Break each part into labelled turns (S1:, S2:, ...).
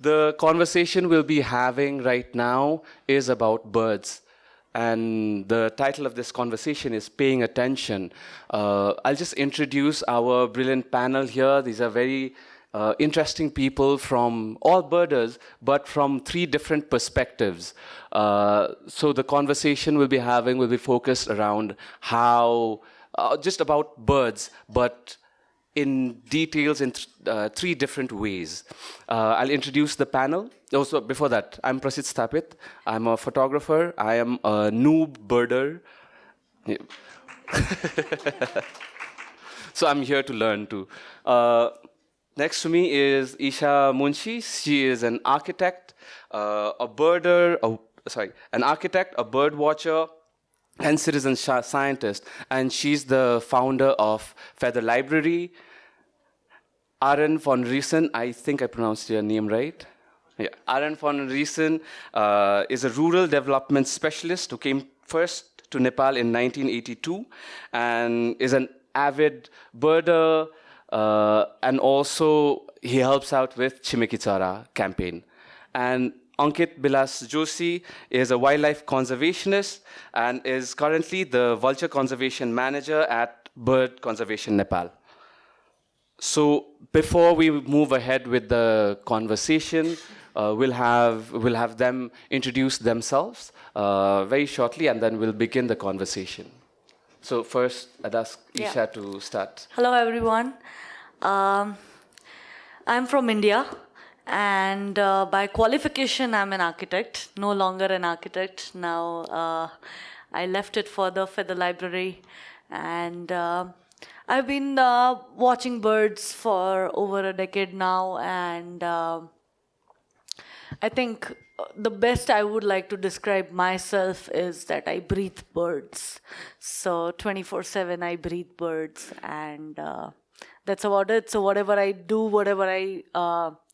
S1: The conversation we'll be having right now is about birds. And the title of this conversation is Paying Attention. Uh, I'll just introduce our brilliant panel here. These are very uh, interesting people from all birders, but from three different perspectives. Uh, so the conversation we'll be having will be focused around how, uh, just about birds, but in details in th uh, three different ways. Uh, I'll introduce the panel. Also, oh, before that, I'm Prasid Stapit. I'm a photographer. I am a noob birder. So I'm here to learn too. Uh, next to me is Isha Munshi. She is an architect, uh, a birder, a, sorry, an architect, a bird watcher, and citizen scientist, and she's the founder of Feather Library. Aaron von Riesen, I think I pronounced your name right. Yeah. Aaron von Riesen uh, is a rural development specialist who came first to Nepal in 1982 and is an avid birder, uh, and also he helps out with Chimeki Chara campaign. And Ankit Bilas Joshi is a wildlife conservationist and is currently the vulture conservation manager at Bird Conservation Nepal. So before we move ahead with the conversation, uh, we'll have we'll have them introduce themselves uh, very shortly, and then we'll begin the conversation. So first, I'd ask Isha yeah. to start.
S2: Hello, everyone. Um, I'm from India. And uh, by qualification, I'm an architect, no longer an architect. Now uh, I left it further for the library. And uh, I've been uh, watching birds for over a decade now. And uh, I think the best I would like to describe myself is that I breathe birds. So 24 7, I breathe birds. And uh, that's about it. So whatever I do, whatever I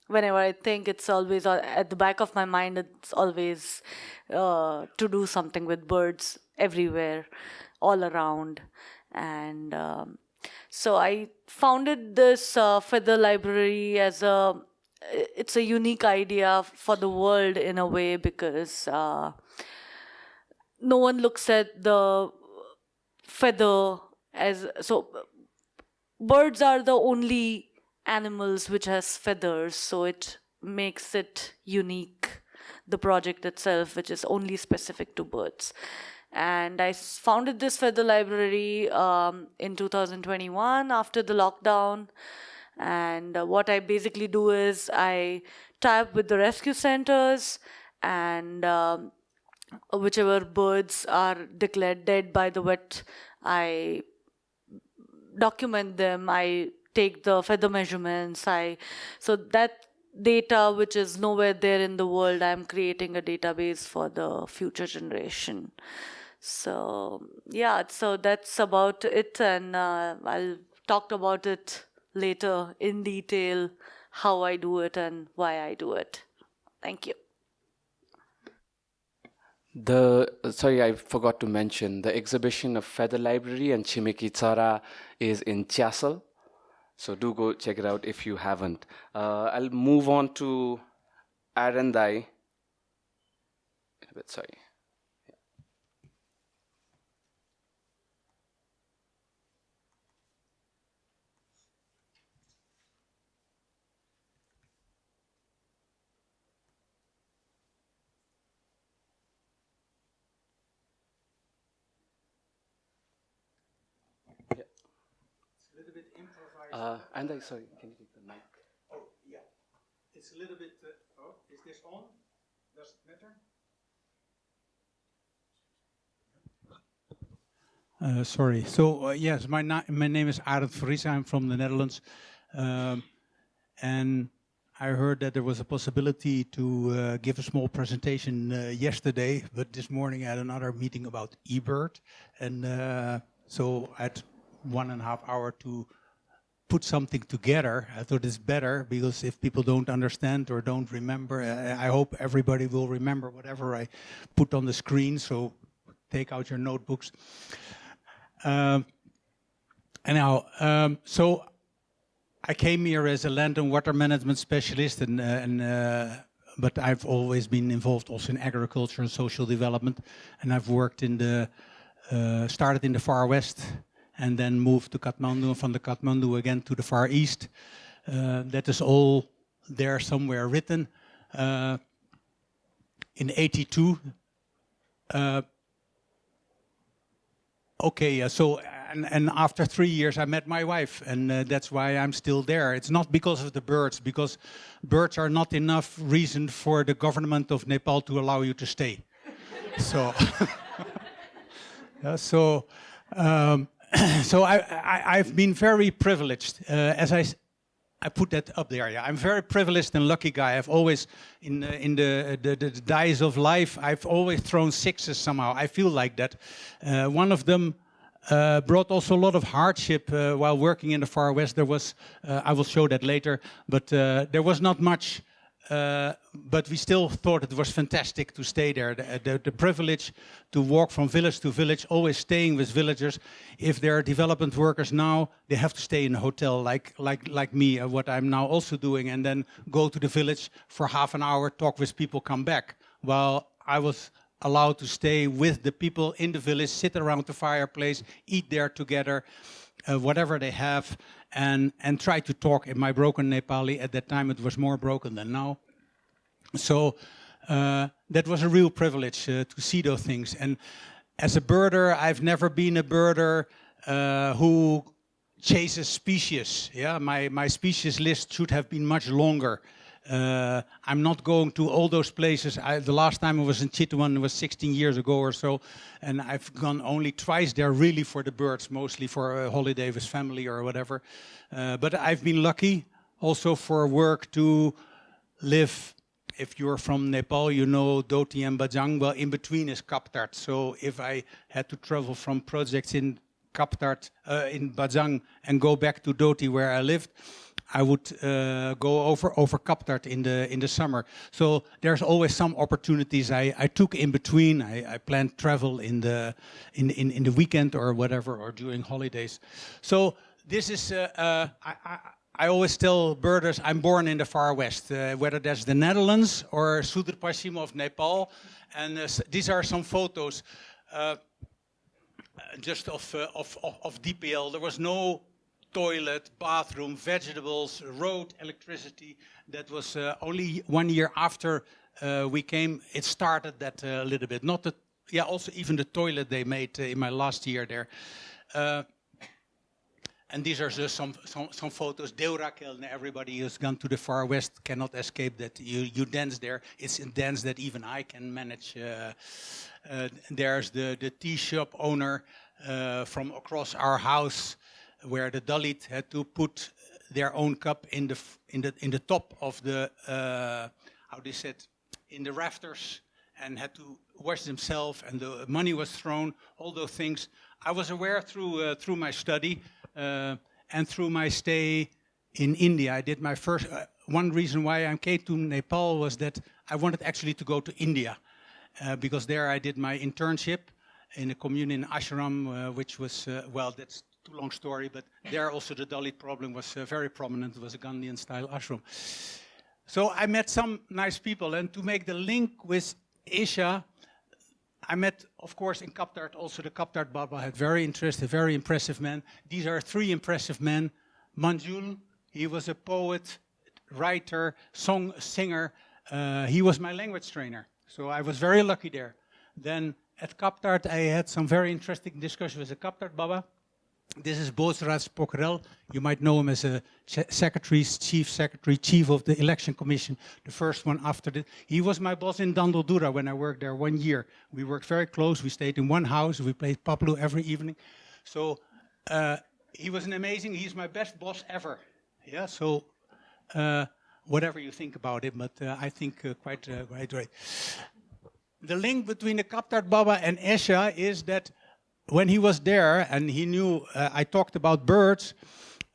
S2: whenever I think it's always uh, at the back of my mind, it's always uh, to do something with birds everywhere, all around. And um, so I founded this uh, feather library as a, it's a unique idea for the world in a way because uh, no one looks at the feather as, so birds are the only animals which has feathers, so it makes it unique, the project itself, which is only specific to birds. And I founded this feather library um, in 2021 after the lockdown. And uh, what I basically do is I tie up with the rescue centers and um, whichever birds are declared dead by the vet, I document them, I take the feather measurements. I so that data which is nowhere there in the world, I'm creating a database for the future generation. So yeah, so that's about it, and uh, I'll talk about it later in detail how I do it and why I do it. Thank you.
S1: The sorry, I forgot to mention the exhibition of Feather Library and Chimeki Chara is in Chiasal, so do go check it out if you haven't. Uh, I'll move on to Arendai. Sorry. Uh, and I, sorry, can you take the mic?
S3: Oh, yeah. It's a little bit, uh, oh, is this on? Does it matter? Uh, sorry. So uh, yes, my my name is Arend Vries. I'm from the Netherlands, um, and I heard that there was a possibility to uh, give a small presentation uh, yesterday, but this morning I had another meeting about eBird, and uh, so I had one and a half hour to put something together. I thought it's better because if people don't understand or don't remember, I, hope everybody will remember whatever I put on the screen. So take out your notebooks. Um, anyhow, um, so I came here as a land and water management specialist, and, uh, and uh, but I've always been involved also in agriculture and social development, and I've worked in the uh, started in the far west, and then moved to Kathmandu, and from the Kathmandu again to the far east. Uh, that is all there somewhere written. Uh, in 82, uh, okay, so and, and after three years I met my wife and uh, that's why I'm still there. It's not because of the birds, because birds are not enough reason for the government of Nepal to allow you to stay. so, yeah, so, um, so I, have been very privileged. Uh, as I, I put that up there. Yeah, I'm very privileged and lucky guy. I've always, in uh, in the, the, the dice of life, I've always thrown sixes somehow. I feel like that. Uh, one of them uh, brought also a lot of hardship uh, while working in the Far West. There was, uh, I will show that later, but there was not much, uh, but we still thought it was fantastic to stay there. The, the, the, privilege to walk from village to village, always staying with villagers. If there are development workers now, they have to stay in a hotel like, like, like me, uh, what I'm now also doing, and then go to the village for half an hour, talk with people, come back. While I was allowed to stay with the people in the village, sit around the fireplace, eat there together, uh, whatever they have, and, and try to talk in my broken Nepali. At that time, it was more broken than now. So uh, that was a real privilege uh, to see those things. And as a birder, I've never been a birder uh, who chases species. Yeah, my, my species list should have been much longer. Uh, I'm not going to all those places. I, the last time I was in Chitwan was 16 years ago or so, and I've gone only twice there really for the birds, mostly for a holiday with family or whatever. Uh, but I've been lucky also for work to live. If you're from Nepal, you know Doti and Bajang. Well, in between is Khaptad. So if I had to travel from projects in Khaptad, uh, in Bajang, and go back to Doti where I lived, I would uh, go over over Khaptad in the in the summer. So there's always some opportunities I, I took in between. I, I planned travel in the in, in in the weekend or whatever or during holidays. So this is uh, uh, I, I, I always tell birders I'm born in the far west, uh, whether that's the Netherlands or Sudar of Nepal. And uh, these are some photos uh, just of, of, of, of DPL. There was no toilet, bathroom, vegetables, road, electricity. That was uh, only one year after uh, we came. It started that uh, a little bit. Not the, yeah, also even the toilet they made uh, in my last year there. Uh, and these are just some, some, some photos. Deurakel, everybody who's gone to the far west cannot escape that. You, you dance there. It's a dance that even I can manage. Uh, there's the, the tea shop owner from across our house where the Dalit had to put their own cup in the in the in the top of the uh, how they said in the rafters and had to wash themselves and the money was thrown all those things. I was aware through uh, through my study uh, and through my stay in India. I did my first uh, one reason why I came to Nepal was that I wanted actually to go to India uh, because there I did my internship in a commune in ashram uh, which was well that's too long story, but there also the Dalit problem was uh, very prominent. It was a Gandhian style ashram. So I met some nice people and to make the link with Asia, I met, of course, in Khaptad, also the Khaptad Baba had very interesting, very impressive men. These are three impressive men. Manjul, he was a poet, writer, song singer. Uh, he was my language trainer. So I was very lucky there. Then at Khaptad, I had some very interesting discussion with the Khaptad Baba. This is Bhojraj Pokharel. You might know him as a secretary, chief secretary, chief of the election commission, the first one after the. He was my boss in Dadeldhura when I worked there one year. We worked very close. We stayed in one house. We played Paplu every evening. So uh, he was an amazing. He's my best boss ever. Yeah. So uh, whatever you think about it, but uh, I think uh, quite uh, quite right. The link between the Khaptad Baba and Isha is that when he was there and he knew uh, I talked about birds,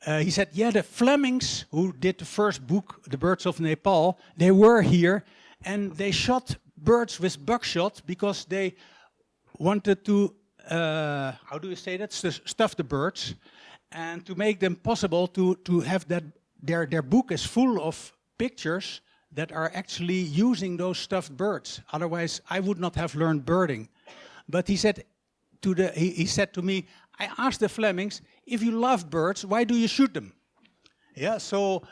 S3: uh, he said, yeah, the Flemings who did the first book, The Birds of Nepal, they were here and they shot birds with buckshot because they wanted to, uh, how do you say that, stuff the birds and to make them possible to, to have that their, their book is full of pictures that are actually using those stuffed birds. Otherwise, I would not have learned birding. But he said to the, he, he said to me, I asked the Flemings, if you love birds, why do you shoot them? Yeah, so,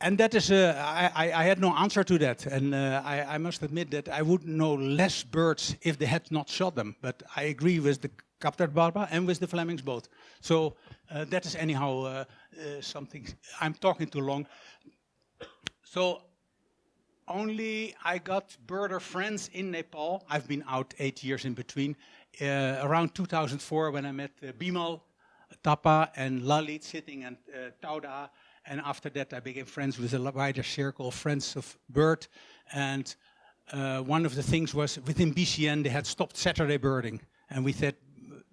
S3: and that is, uh, I, I, had no answer to that. And uh, I, I, must admit that I would know less birds if they had not shot them. But I agree with the Khaptad Baba and with the Flemings both. So uh, that is anyhow uh, uh, something, I'm talking too long. So only I got birder friends in Nepal. I've been out eight years in between. Uh, around 2004 when I met uh, Bimal, Thapa and Lalit sitting and uh, Tauda. And after that I became friends with a wider circle of friends of bird. And uh, one of the things was within BCN they had stopped Saturday birding. And we said,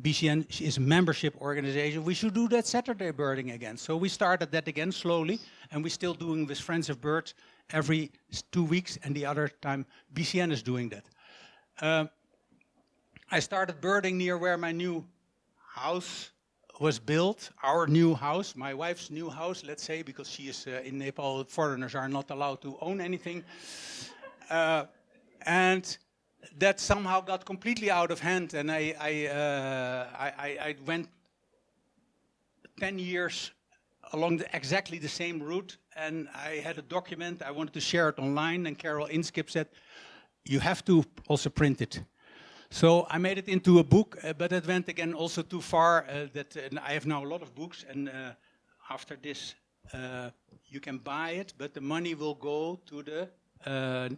S3: BCN is a membership organization. We should do that Saturday birding again. So we started that again slowly, and we're still doing with Friends of Birds every two weeks, and the other time BCN is doing that. Uh, I started birding near where my new house was built, our new house, my wife's new house, let's say, because she is uh, in Nepal, foreigners are not allowed to own anything. Uh, and that somehow got completely out of hand, and I, I, uh, I, I went 10 years along the, exactly the same route, and I had a document, I wanted to share it online, and Carol Inskipp said, you have to also print it. So I made it into a book, uh, but it went again also too far uh, that I have now a lot of books, and uh, after this, uh, you can buy it, but the money will go to the uh,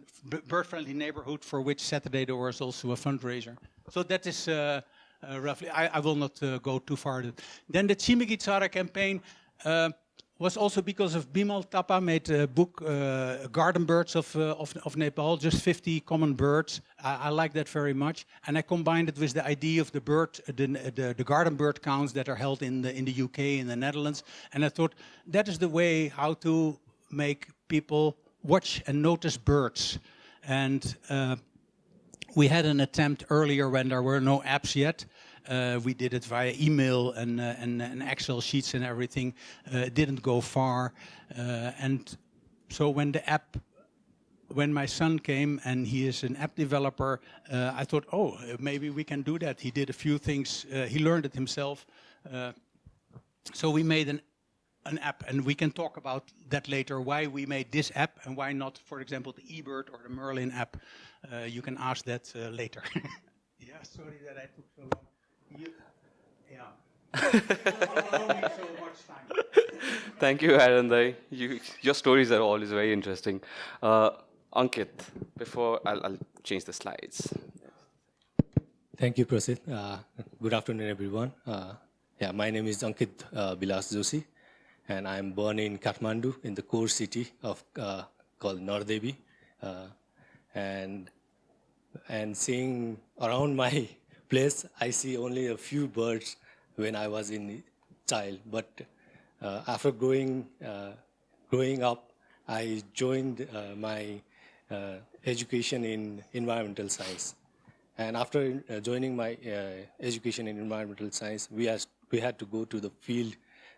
S3: bird-friendly neighborhood for which Saturday there was also a fundraiser. So that is roughly, I, I, will not go too far. Then the Chimeki Chara campaign was also because of Bimal Thapa made a book, uh, Garden Birds of, uh, of, of, Nepal, just 50 common birds. I, I, like that very much. And I combined it with the idea of the bird, the, the, the, garden bird counts that are held in the, in the UK, in the Netherlands. And I thought that is the way how to make people watch and notice birds. And uh, we had an attempt earlier when there were no apps yet. Uh, we did it via email and, uh, and, and, Excel sheets and everything. Uh, it didn't go far. Uh, and so when the app, when my son came and he is an app developer, uh, I thought, oh, maybe we can do that. He did a few things. Uh, he learned it himself. so we made an an app, and we can talk about that later, why we made this app and why not, for example, the eBird or the Merlin app. Uh, you can ask that uh, later. yeah, sorry that I took so long. You, yeah.
S1: Thank you, Arandai. You, your stories are always very interesting. Uh, Ankit, before I'll, I'll, change the slides.
S4: Thank you, Prasid. Uh, good afternoon, everyone. Uh, yeah, my name is Ankit uh, Bilas Joshi and I'm born in Kathmandu in the core city of uh, called Nardevi. Uh, and, and seeing around my place, I see only a few birds when I was in child. But uh, after growing, uh, growing up, I joined uh, my uh, education in environmental science. And after joining my education in environmental science, we, has, we had to go to the field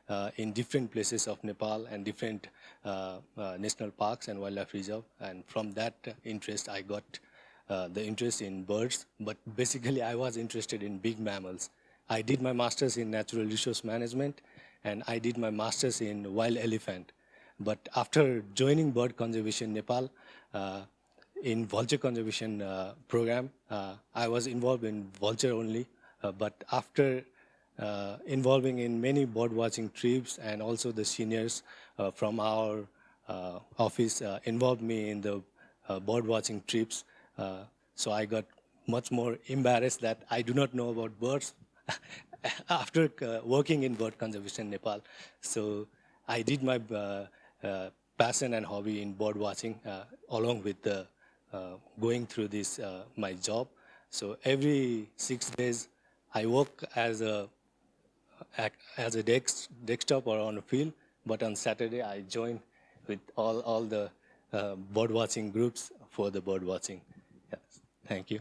S4: uh, in different places of Nepal and different uh, uh, national parks and wildlife reserve. And from that interest, I got the interest in birds. But basically, I was interested in big mammals. I did my master's in natural resource management, and I did my master's in wild elephant. But after joining Bird Conservation Nepal, uh, in vulture conservation uh, program, uh, I was involved in vulture only. but after uh, involving in many bird watching trips and also the seniors uh, from our uh, office involved me in the bird watching trips. So I got much more embarrassed that I do not know about birds after working in bird conservation in Nepal. So I did my passion and hobby in bird watching along with uh, going through this uh, my job. So every six days I work as a as a desk, desktop or on a field, but on Saturday I join with all, all the uh, bird watching groups for the bird watching. Thank you.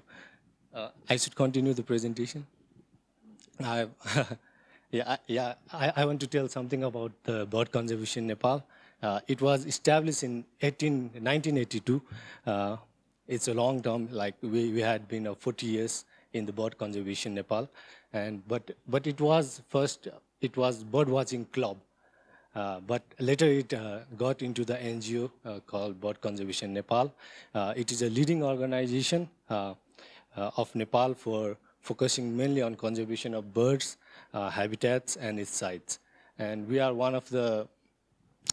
S4: Uh, I should continue the presentation. I, yeah, yeah. I, I, want to tell something about the bird conservation in Nepal. Uh, it was established in 18, 1982. Uh, it's a long term, like we, we had been uh, 40 years in the bird conservation Nepal. And, but, but it was first, it was bird watching club. Uh, but later it uh, got into the NGO uh, called Bird Conservation Nepal. Uh, it is a leading organization Uh, uh, of Nepal for focusing mainly on conservation of birds, uh, habitats, and its sites. And we are one of the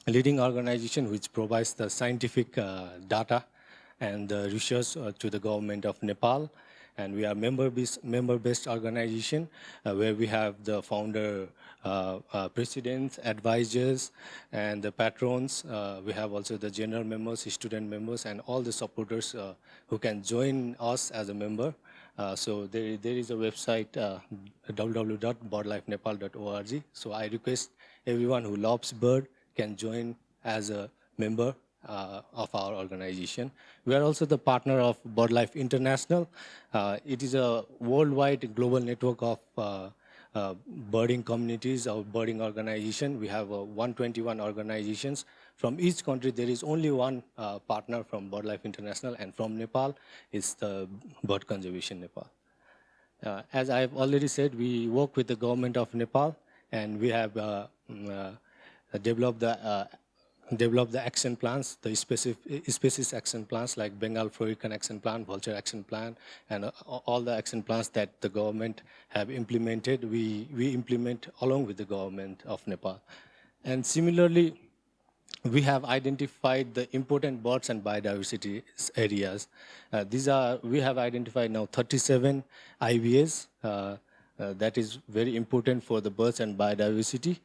S4: leading organization which provides the scientific data and the research to the government of Nepal and we are member-based member -based organization uh, where we have the founder uh, uh, presidents, advisors, and the patrons. Uh, we have also the general members, student members, and all the supporters uh, who can join us as a member. Uh, so there, there is a website, www.birdlifenepal.org. So I request everyone who loves bird can join as a member uh, of our organization. We are also the partner of BirdLife International. Uh, it is a worldwide global network of uh, uh birding communities or birding organization. We have uh, 121 organizations. From each country, there is only one uh, partner from BirdLife International, and from Nepal, it's the Bird Conservation Nepal. as I've already said, we work with the government of Nepal, and we have mm, developed the develop the action plans, the specific, species action plans like Bengal Florican action plan, vulture action plan, and uh, all the action plans that the government have implemented, we, we implement along with the government of Nepal. And similarly, we have identified the important birds and biodiversity areas. Uh, these are, we have identified now 37 IBAs. Uh, uh, that is very important for the birds and biodiversity.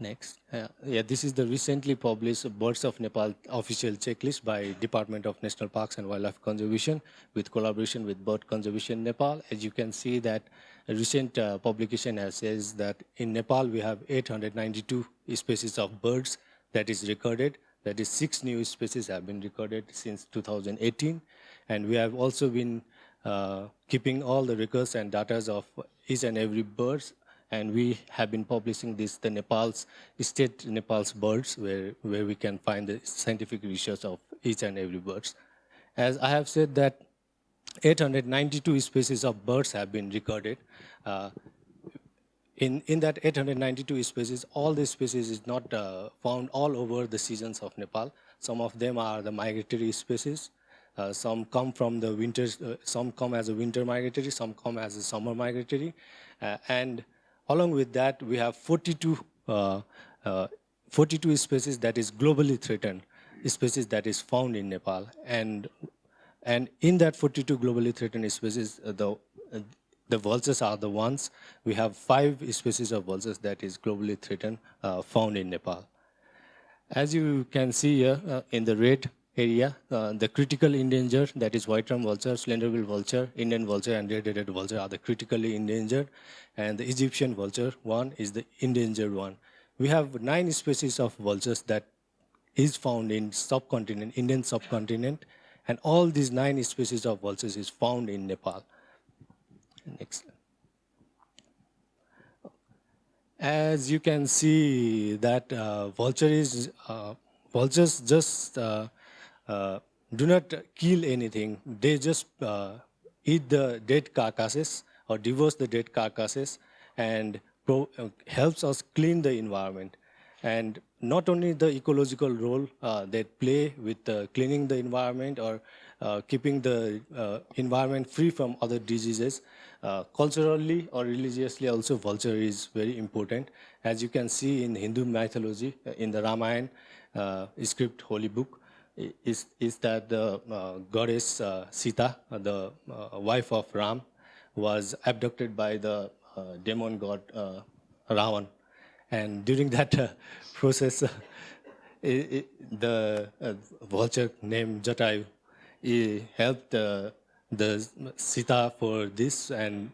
S4: Next. Uh, yeah, this is the recently published Birds of Nepal official checklist by Department of National Parks and Wildlife Conservation with collaboration with Bird Conservation Nepal. As you can see that a recent uh, publication has says that in Nepal we have 892 species of birds that is recorded. That is six new species have been recorded since 2018. And we have also been uh, keeping all the records and data of each and every birds and we have been publishing this, the Nepal's, state Nepal's birds, where, where we can find the scientific research of each and every birds. As I have said that 892 species of birds have been recorded. Uh, in, in that 892 species, all the species is not uh, found all over the seasons of Nepal. Some of them are the migratory species. Uh, some come from the winters, uh, some come as a winter migratory, some come as a summer migratory. Uh, and Along with that, we have 42, uh, uh, 42 species that is globally threatened, species that is found in Nepal. And, and in that 42 globally threatened species, uh, the, the vultures are the ones. We have five species of vultures that is globally threatened uh, found in Nepal. As you can see here uh, in the red, area. Uh, the critical endangered, that is white-rumped vulture, slender-bill vulture, Indian vulture, and red-headed vulture are the critically endangered. And the Egyptian vulture one is the endangered one. We have nine species of vultures that is found in subcontinent, Indian subcontinent, and all these nine species of vultures is found in Nepal. Next. As you can see that uh, vulture is, uh, vultures just uh, do not kill anything. They just uh, eat the dead carcasses or divorce the dead carcasses and uh, helps us clean the environment. And not only the ecological role uh, they play with uh, cleaning the environment or uh, keeping the environment free from other diseases, culturally or religiously also vulture is very important. As you can see in Hindu mythology, in the Ramayana script, holy book, is, is that the uh, goddess uh, Sita, uh, the uh, wife of Ram, was abducted by the uh, demon god uh, Ravan. And during that process, it, it, the vulture named Jatayu he helped the Sita for this and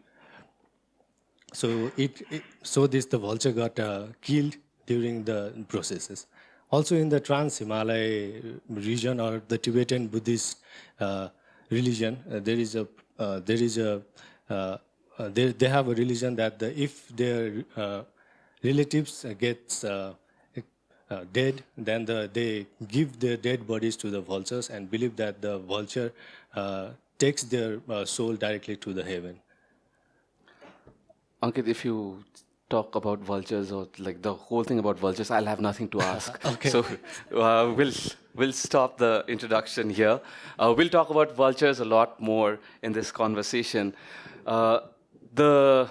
S4: so it, it, so this the vulture got killed during the processes. Also in the Trans-Himalaya region or the Tibetan Buddhist uh, religion, uh, there is a, uh, there is a, uh, uh, they, they have a religion that the, if their uh, relatives gets dead, then the, they give their dead bodies to the vultures and believe that the vulture takes their soul directly to the heaven.
S1: Ankit, if you talk about vultures or like the whole thing about vultures, I'll have nothing to ask.
S4: Okay.
S1: So uh, we'll we'll stop the introduction here. Uh, we'll talk about vultures a lot more in this conversation. Uh, the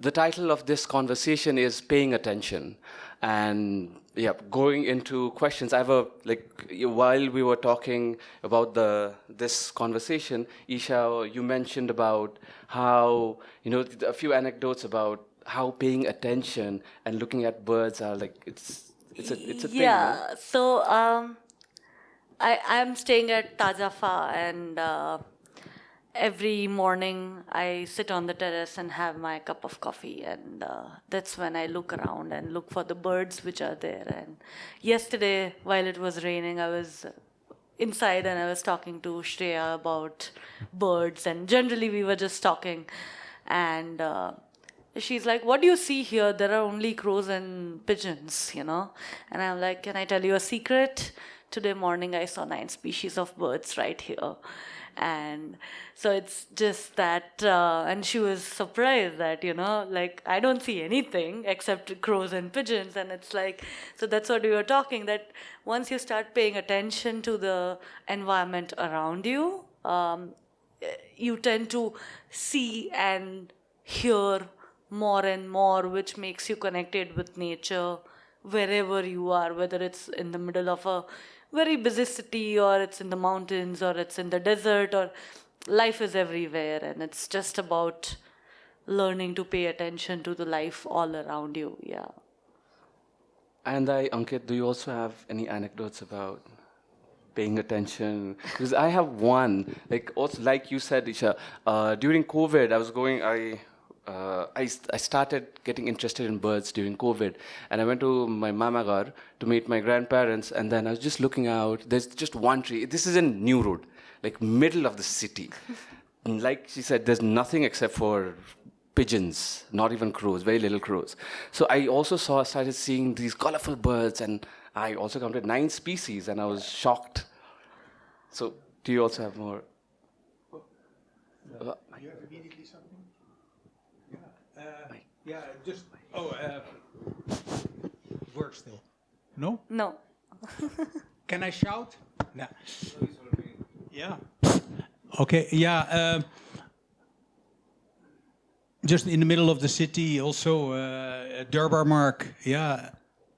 S1: the title of this conversation is paying attention and yeah going into questions i have a like while we were talking about the this conversation isha you mentioned about how you know a few anecdotes about how paying attention and looking at birds are like it's it's a it's a thing no?
S2: yeah so um i i'm staying at tajafa and uh, every morning i sit on the terrace and have my cup of coffee and uh, that's when i look around and look for the birds which are there and yesterday while it was raining i was inside and i was talking to shreya about birds and generally we were just talking and uh, she's like, What do you see here? There are only crows and pigeons, you know? And I'm like, Can I tell you a secret? Today morning I saw nine species of birds right here. And so it's just that, uh, and she was surprised that, you know, like I don't see anything except crows and pigeons. And it's like, so that's what we were talking that once you start paying attention to the environment around you, um, you tend to see and hear more and more, which makes you connected with nature wherever you are, whether it's in the middle of a very busy city or it's in the mountains or it's in the desert or life is everywhere and it's just about learning to pay attention to the life all around you. Yeah.
S1: And I, Ankit, do you also have any anecdotes about paying attention? Because I have one. Like also, like you said, Isha, uh, during COVID, I was going. I, uh, I I started getting interested in birds during COVID, and I went to my mamagar to meet my grandparents, and then I was just looking out. There's just one tree. This is in New Road, like middle of the city. And like she said, there's nothing except for pigeons, not even crows, very little crows. So I also saw, started seeing these colorful birds, and I also counted nine species, and I was shocked. So, do you also have more? Uh,
S3: You have immediately something? Yeah. Uh, yeah, just. Oh, uh, work still. No?
S2: No.
S3: Can I shout? No. Yeah. Okay, yeah. Um, just in the middle of the city, also uh, Durbarmarg. Yeah,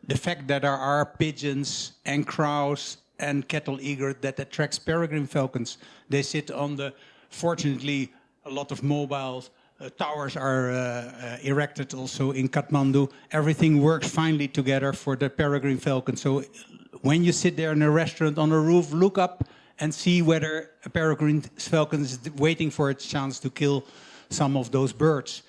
S3: the fact that there are pigeons and crows and cattle egret that attracts peregrine falcons. They sit on the. Fortunately, a lot of mobile uh, towers are uh, uh, erected also in Kathmandu. Everything works finely together for the peregrine falcon. So when you sit there in a restaurant on a roof, look up and see whether a peregrine falcon is waiting for its chance to kill some of those birds.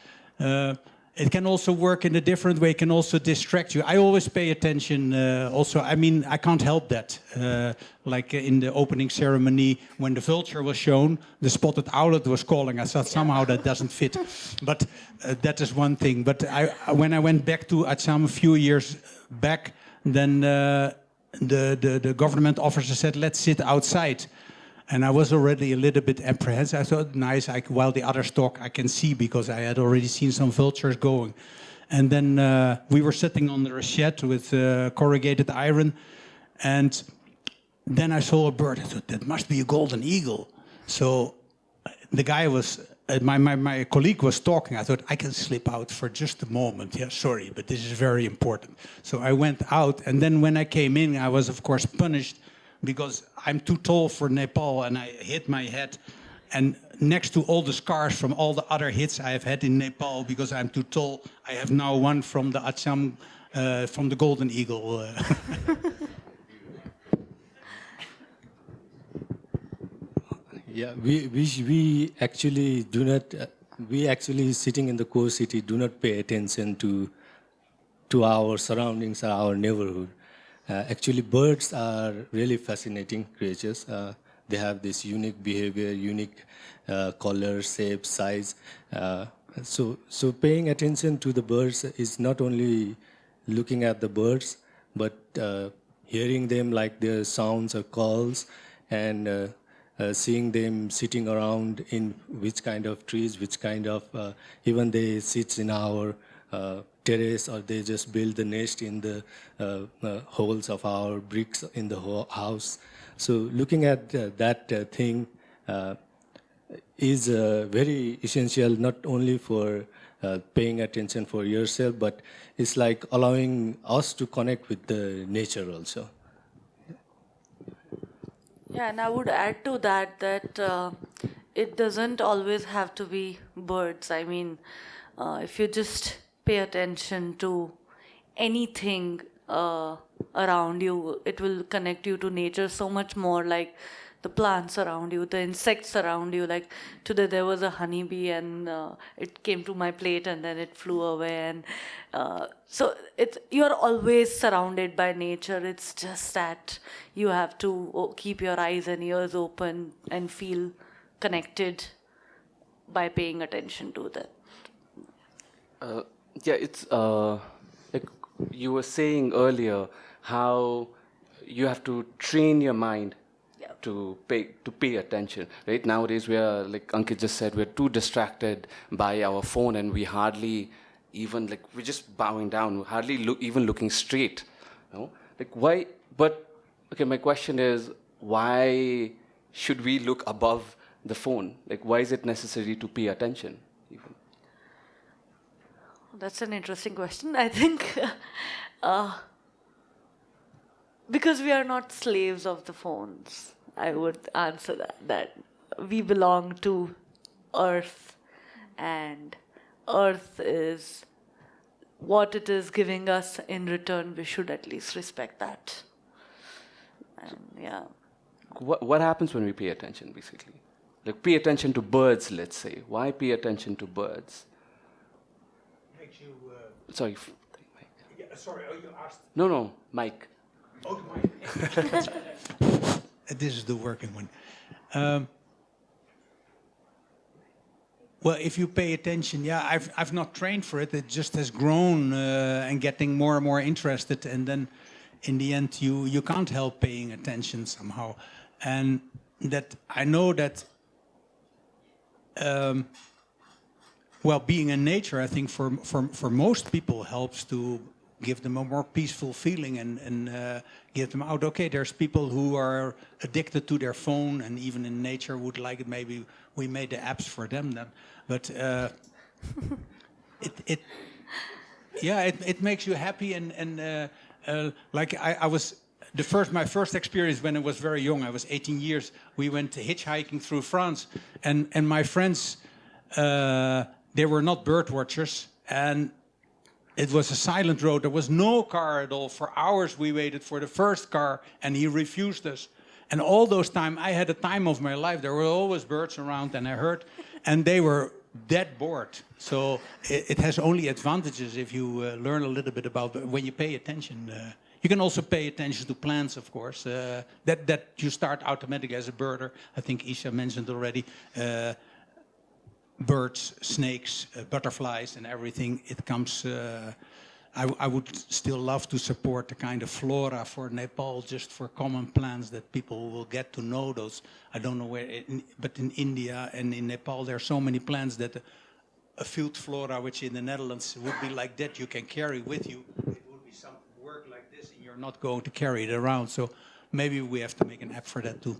S3: It can also work in a different way, it can also distract you. I always pay attention uh, also, I mean, I can't help that. Uh, like in the opening ceremony, when the vulture was shown, the spotted owlet was calling. I thought somehow that doesn't fit. But uh, that is one thing. But I, when I went back to Achham a few years back, then uh, the, the, the government officer said, let's sit outside. And I was already a little bit apprehensive. I thought, nice, I, while the others talk, I can see because I had already seen some vultures going. And then uh, we were sitting on the rachet with uh, corrugated iron. And then I saw a bird. I thought, that must be a golden eagle. So the guy was, uh, my, my, my colleague was talking. I thought, I can slip out for just a moment. Yeah, sorry, but this is very important. So I went out. And then when I came in, I was, of course, punished because I'm too tall for Nepal and I hit my head. And next to all the scars from all the other hits I have had in Nepal because I'm too tall, I have now one from the Achham, uh, from the Golden Eagle. Uh.
S4: Yeah, we, we, we actually do not, uh, we actually sitting in the core city do not pay attention to, to our surroundings or our neighborhood. Uh, actually, birds are really fascinating creatures. Uh, they have this unique behavior, unique uh, color, shape, size. So, so paying attention to the birds is not only looking at the birds, but hearing them like their sounds or calls, and uh, uh, seeing them sitting around in which kind of trees, which kind of, uh, even they sit in our terrace or they just build the nest in the uh, uh, holes of our bricks in the ho- house. So looking at uh, that thing is very essential not only for uh, paying attention for yourself, but it's like allowing us to connect with the nature also.
S2: Yeah, and I would add to that that uh, it doesn't always have to be birds. I mean, uh, if you just pay attention to anything uh, around you, it will connect you to nature so much more. Like the plants around you, the insects around you. Like today there was a honeybee and uh, it came to my plate and then it flew away. And uh, so it's you're always surrounded by nature. It's just that you have to keep your eyes and ears open and feel connected by paying attention to that.
S1: Yeah, it's uh, like you were saying earlier how you have to train your mind
S2: Yeah.
S1: to pay to pay attention. Right nowadays, we are like Ankit just said, we're too distracted by our phone, and we hardly even like we're just bowing down, we're hardly look, even looking straight. You know? Like why? But okay, my question is, why should we look above the phone? Like, why is it necessary to pay attention?
S2: That's an interesting question. I think uh, because we are not slaves of the phones, I would answer that. That we belong to Earth, and Earth is what it is giving us in return. We should at least respect that. And yeah.
S1: what, what happens when we pay attention basically like pay attention to birds let's say why pay attention to birds sorry Mike.
S3: yeah, sorry, oh, you asked.
S1: no no mike
S3: Oh, this is the working one. Um, well, if you pay attention, yeah, I've I've not trained for it. It just has grown uh, and getting more and more interested, and then in the end, you you can't help paying attention somehow, and that I know that. Um, well, being in nature, I think for for for most people helps to give them a more peaceful feeling and and uh, get them out. Okay, there's people who are addicted to their phone, and even in nature would like it. Maybe we made the apps for them then, but uh, it it yeah, it it makes you happy and and uh, uh, like I, I was. The first, my first experience when I was very young, I was 18 years. We went hitchhiking through France, and and my friends, uh, they were not bird watchers, and it was a silent road. There was no car at all. For hours we waited for the first car, and he refused us. And all those time, I had the time of my life. There were always birds around, and I heard, and they were dead bored. So it, it has only advantages if you uh, learn a little bit about when you pay attention. Uh, you can also pay attention to plants, of course. Uh, that that you start automatically as a birder. I think Isha mentioned already. Uh, birds, snakes, uh, butterflies, and everything. It comes. Uh, I, I would still love to support the kind of flora for Nepal, just for common plants that people will get to know those. I don't know where, in, but in India and in Nepal, there are so many plants that a, field flora, which in the Netherlands would be like that, you can carry with you. It would be some work like this, and you're not going to carry it around. So maybe we have to make an app for that too.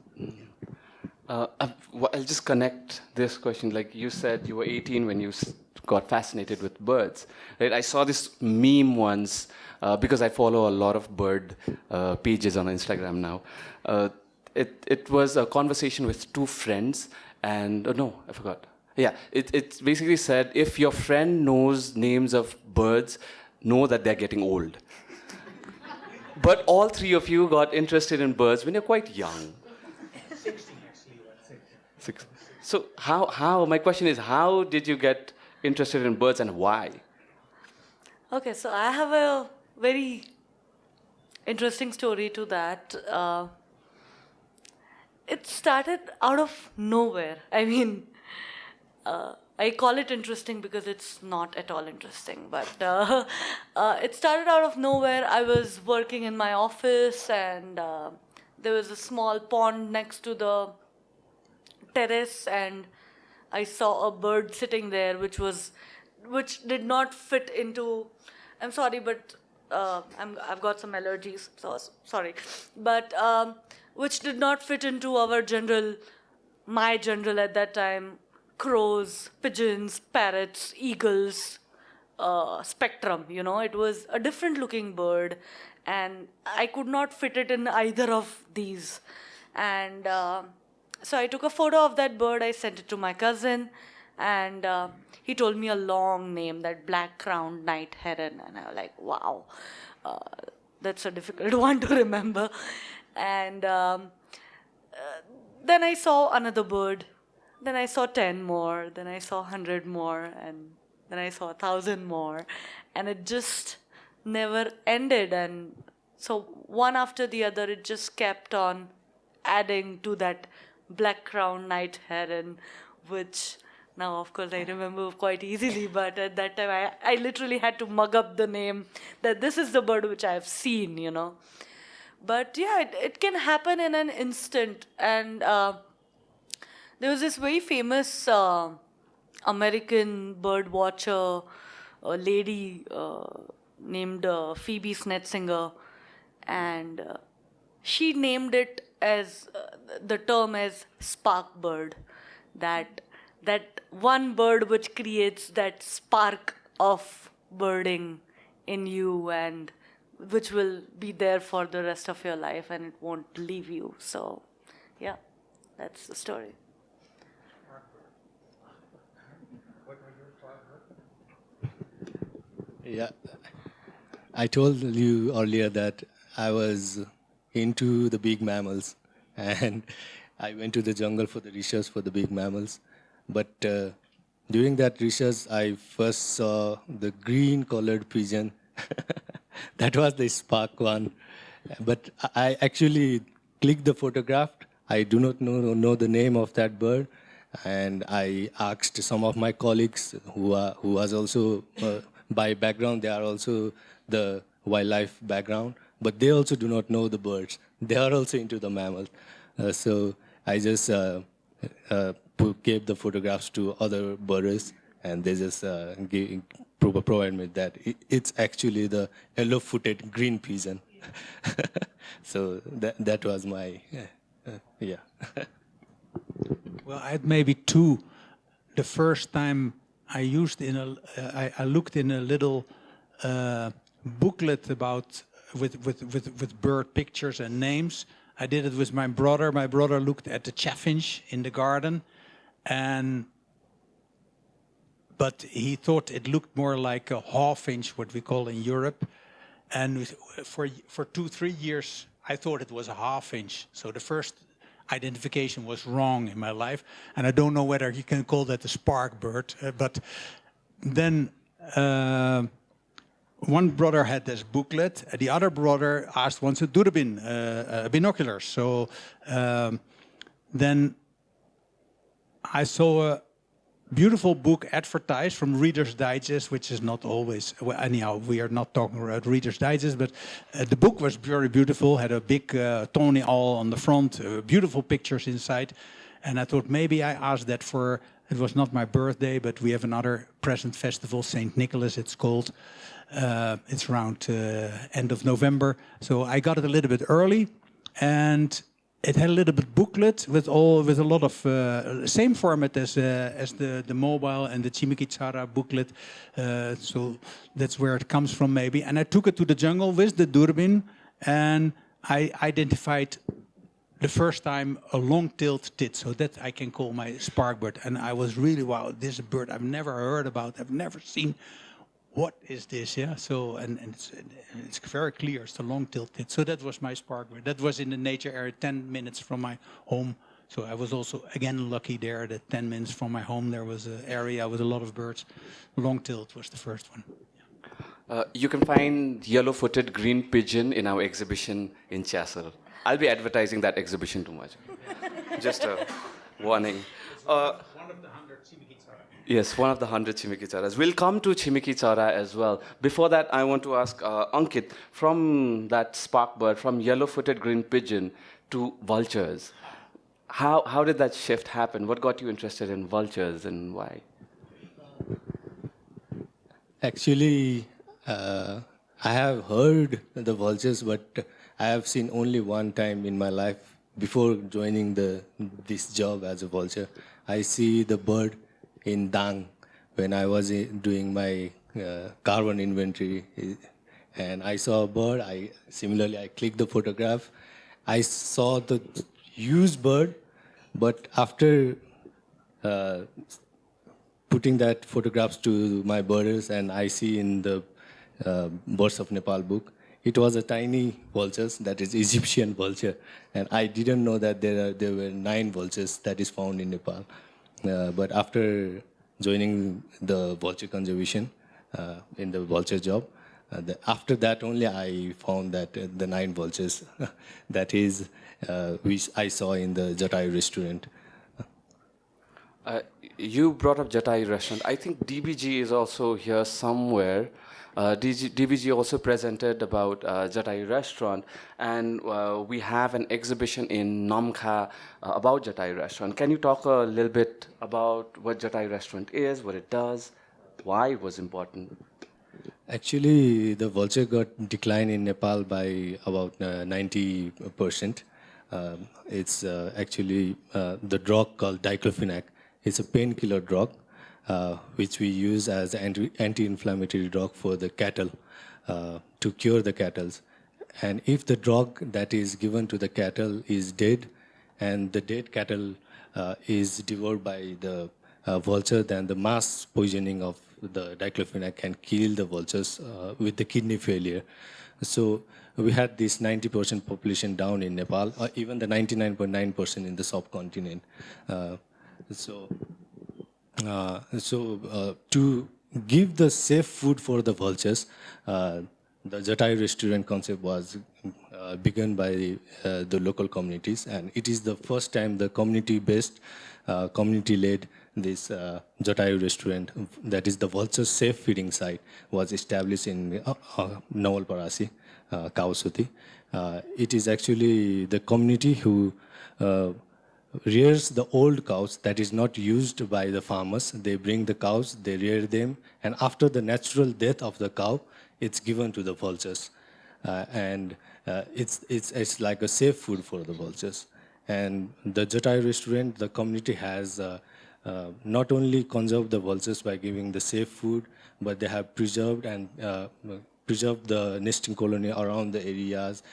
S1: Uh, i'll just connect this question. Like you said you were 18 when you got fascinated with birds right? I saw this meme once uh, because i follow a lot of bird uh, pages on instagram now. Uh, it, it was a conversation with two friends and oh no i forgot. Yeah it, it basically said if your friend knows names of birds know that they're getting old. But all three of you got interested in birds when you're quite young Six. So how how my question is how did you get interested in birds and why?
S2: Okay, so I have a very interesting story to that. Uh, it started out of nowhere. I mean, uh, I call it interesting because it's not at all interesting. But uh, uh, it started out of nowhere. I was working in my office, and uh, there was a small pond next to the terrace, and I saw a bird sitting there, which was, which did not fit into. I'm sorry, but uh, I'm, I've got some allergies, so sorry, but um, which did not fit into our general, my general at that time, crows, pigeons, parrots, eagles uh, spectrum. You know, it was a different looking bird, and I could not fit it in either of these. And uh, so I took a photo of that bird. I sent it to my cousin, and uh, he told me a long name, that black crowned night heron, and I was like, wow, uh, that's a difficult one to remember. And um, uh, then I saw another bird then I saw 10 more, then I saw 100 more, and then I saw a 1,000 more. And it just never ended. And so, one after the other, it just kept on adding to that black crown night heron, which now, of course, I remember quite easily, but at that time, I, I literally had to mug up the name that this is the bird which I have seen, you know. But yeah, it, it can happen in an instant. And uh, there was this very famous uh, American bird watcher lady uh, named uh, Phoebe Snetzinger, and uh, she named it as uh, the term as spark bird. That that one bird which creates that spark of birding in you and which will be there for the rest of your life and it won't leave you. So, yeah, that's the story.
S4: Yeah, I told you earlier that I was into the big mammals, and I went to the jungle for the research for the big mammals. But uh, during that research, I first saw the green-colored pigeon. that was the spark one. But I actually clicked the photograph. I do not know, know the name of that bird. And I asked some of my colleagues who, are, who was also uh, by background, they are also the wildlife background, but they also do not know the birds. They are also into the mammals. Uh, so I just uh, uh, gave the photographs to other birders, and they just uh, gave, provide me that it's actually the yellow-footed green pigeon. so that that was my yeah.
S3: well, I had maybe two. The first time I used in a, uh, I, I looked in a little uh, booklet about with, with, with, with bird pictures and names. I did it with my brother. My brother looked at the chaffinch in the garden and but he thought it looked more like a half inch, what we call in Europe. And for for two, three years, I thought it was a half-inch. So the first identification was wrong in my life. And I don't know whether you can call that a spark bird, uh, but then uh, one brother had this booklet, the other brother asked once a durbin, uh, uh, binoculars. So um, then I saw a beautiful book advertised from Reader's Digest, which is not always, well, anyhow, we are not talking about Reader's Digest, but uh, the book was very beautiful, had a big uh, Tawny Owl on the front, uh, beautiful pictures inside. And I thought maybe I asked that for, it was not my birthday, but we have another present festival, St. Nicholas it's called. Uh, it's around uh, end of November. So I got it a little bit early and it had a little bit booklet with all with a lot of uh, same format as uh, as the the mobile and the Chimeki Chara booklet. Uh, so that's where it comes from maybe. And I took it to the jungle with the durbin, and I identified the first time a long-tailed tit. So that I can call my spark bird. And I was really wow, this bird I've never heard about. I've never seen what is this? Yeah. So and, and it's, it's very clear. It's the long-tailed tit. So that was my spark. That was in the nature area, 10 minutes from my home. So I was also again lucky there that 10 minutes from my home there was an area with a lot of birds. Long-tailed was the first one.
S1: Uh, you can find yellow-footed green pigeon in our exhibition in Chassel. I'll be advertising that exhibition too much. Just a warning. Uh,
S3: one of the hundred
S1: Yes, one of the 100 Chimeki Charas. We'll come to Chimeki Chara as well. Before that, I want to ask uh, Ankit, from that spark bird, from yellow-footed green pigeon to vultures, how, how did that shift happen? What got you interested in vultures and why?
S4: Actually, uh, I have heard the vultures, but I have seen only one time in my life before joining the this job as a vulture. I see the bird in Dang when I was doing my uh, carbon inventory, and I saw a bird. I similarly I clicked the photograph. I saw the huge bird, but after uh, putting that photographs to my birders and I see in the uh, Birds of Nepal book, it was a tiny vulture that is Egyptian vulture. And I didn't know that there, are, there were nine vultures that is found in Nepal. Uh, but after joining the vulture conservation uh, in the vulture job, uh, the, after that only I found that the nine vultures that is which I saw in the Jatai restaurant.
S1: Uh, you brought up Jatai restaurant. I think DBG is also here somewhere. Uh, DG, DBG also presented about uh, Jatai restaurant, and uh, we have an exhibition in Namkha uh, about Jatai restaurant. Can you talk a little bit about what Jatai restaurant is, what it does, why it was important?
S4: Actually, the vulture got declined in Nepal by about 90%. Uh, um, it's actually the drug called diclofenac it's a painkiller drug, which we use as an anti-inflammatory drug for the cattle uh, to cure the cattle. And if the drug that is given to the cattle is dead, and the dead cattle uh, is devoured by the uh, vulture, then the mass poisoning of the diclofenac can kill the vultures uh, with the kidney failure. So we had this 90% population down in Nepal, or even the 99.9% .9 in the subcontinent. Uh, so, uh, so uh, to give the safe food for the vultures, uh, the Jatai restaurant concept was uh, begun by uh, the local communities, and it is the first time the community-based, uh, community-led this uh, Jatai restaurant, that is the vulture safe feeding site, was established in uh, uh, Kawasoti. it is actually the community who rears the old cows that is not used by the farmers. They bring the cows, they rear them, and after the natural death of the cow, it's given to the vultures. Uh, and uh, it's, it's, it's like a safe food for the vultures. And the Jatai restaurant, the community has uh, uh not only conserved the vultures by giving the safe food, but they have preserved and uh, preserved the nesting colony around the areas.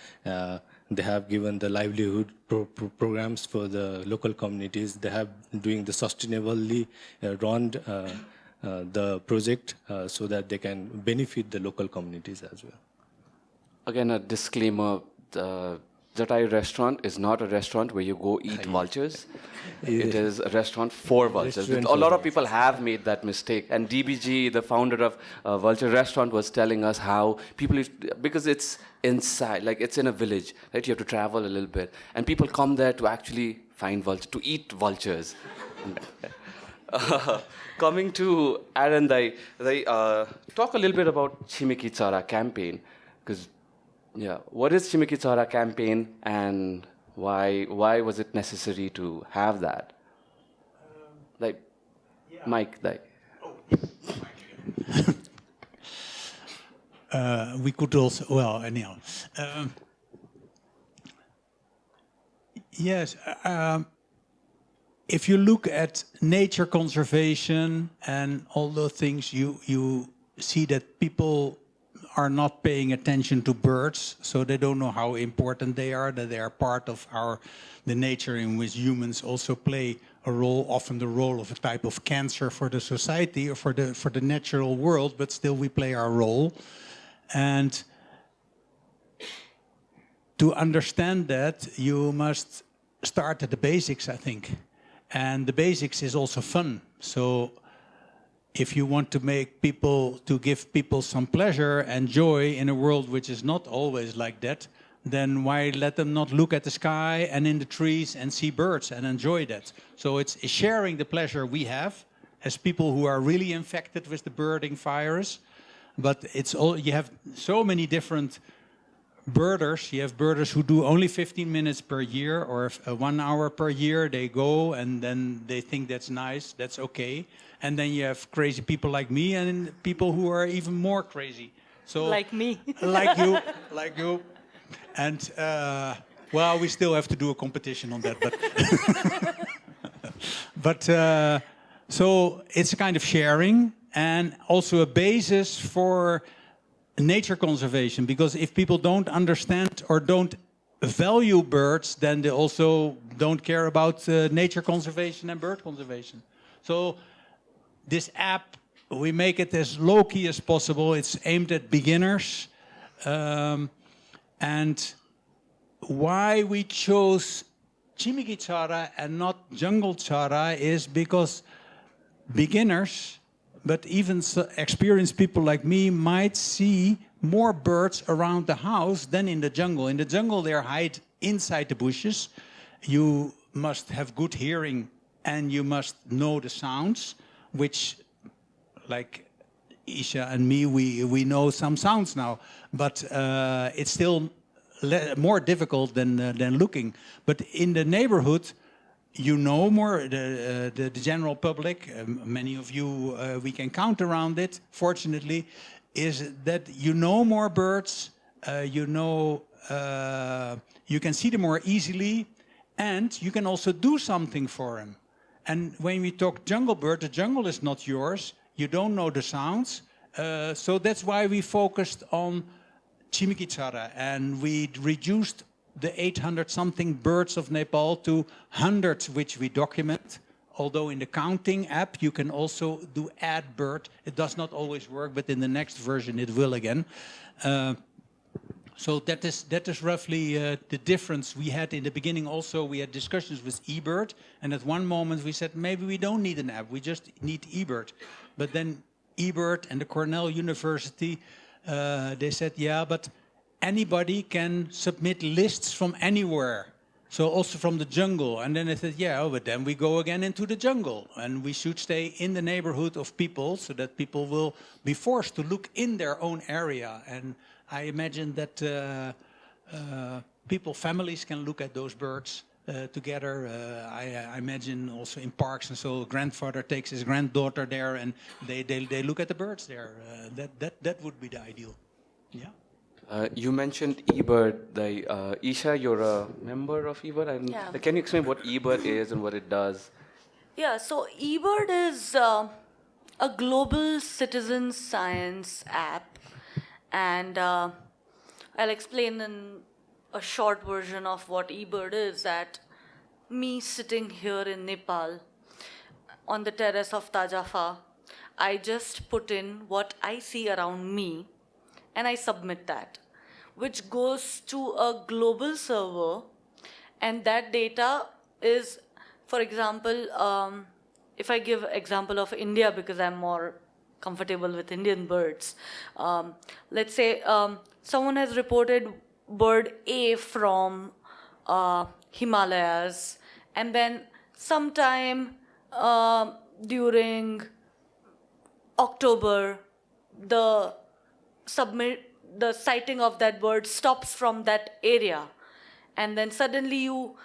S4: They have given the livelihood pro pro programs for the local communities. They have doing the sustainably uh, run uh, uh, the project uh, so that they can benefit the local communities as well.
S1: Again, a disclaimer. Jatai restaurant is not a restaurant where you go eat vultures. it is a restaurant for vultures. Restaurant a lot of people have made that mistake. And DBG, the founder of uh, Vulture Restaurant, was telling us how people, because it's inside, like it's in a village, right? You have to travel a little bit. And people come there to actually find vultures, to eat vultures. uh, coming to Arend, they, they uh, talk a little bit about Chimeki Chara campaign, because yeah. What is Chimeki Chara campaign and why why was it necessary to have that? Um, like, yeah. Mike, like. Oh,
S3: uh, we could also, well, anyhow. Um, yes, um, if you look at nature conservation and all those things, you, you see that people are not paying attention to birds, so they don't know how important they are, that they are part of our the nature in which humans also play a role, often the role of a type of cancer for the society or for the for the natural world, but still we play our role. And to understand that, you must start at the basics, I think. And the basics is also fun. So if you want to make people, to give people some pleasure and joy in a world which is not always like that, then why let them not look at the sky and in the trees and see birds and enjoy that? So it's sharing the pleasure we have as people who are really infected with the birding virus. But it's all you have so many different birders. You have birders who do only 15 minutes per year or if, uh, one hour per year. They go and then they think that's nice, that's okay. And then you have crazy people like me and people who are even more crazy. So
S2: Like me.
S3: like you, like you. And uh, well, we still have to do a competition on that, but but uh, so it's a kind of sharing and also a basis for nature conservation because if people don't understand or don't value birds then they also don't care about uh, nature conservation and bird conservation. So this app we make it as low key as possible. It's aimed at beginners um, and why we chose Chimichara and not jungle chara is because beginners, but even experienced people like me might see more birds around the house than in the jungle. In the jungle, they hide inside the bushes. You must have good hearing and you must know the sounds, which, like Isha and me, we, we know some sounds now, but uh, it's still more difficult than, uh, than looking. But in the neighborhood, you know more, the, uh, the, the general public, um, many of you, uh, we can count around it, fortunately, is that you know more birds, uh, you know, uh, you can see them more easily, and you can also do something for them. And when we talk jungle bird, the jungle is not yours. You don't know the sounds. Uh, so that's why we focused on Chimichara and we reduced the 800 something birds of Nepal to hundreds which we document. Although in the counting app you can also do add bird. It does not always work, but in the next version it will again. Uh, so that is that is roughly uh, the difference we had in the beginning. Also, we had discussions with eBird, and at one moment we said maybe we don't need an app, we just need eBird. But then eBird and the Cornell University, uh, they said, yeah, but anybody can submit lists from anywhere. So also from the jungle. And then I said, yeah, but then we go again into the jungle. And we should stay in the neighborhood of people so that people will be forced to look in their own area. And I imagine that uh, uh, people, families can look at those birds uh, together. Uh, I, I imagine also in parks and so grandfather takes his granddaughter there and they, they, they look at the birds there. Uh, that, that, that would be the ideal. Yeah.
S1: Uh, you mentioned eBird. The uh, Isha, you're a member of eBird. And
S2: Yeah.
S1: Can you explain what eBird is and what it does?
S2: Yeah, so eBird is uh, a global citizen science app, and uh, I'll explain in a short version of what eBird is. That me sitting here in Nepal on the terrace of Tajafa, I just put in what I see around me and I submit that, which goes to a global server, and that data is, for example, um, if I give example of India because I'm more comfortable with Indian birds, um, let's say um, someone has reported bird A from uh, Himalayas, and then sometime um during October, the submit the sighting of that bird stops from that area, and then suddenly you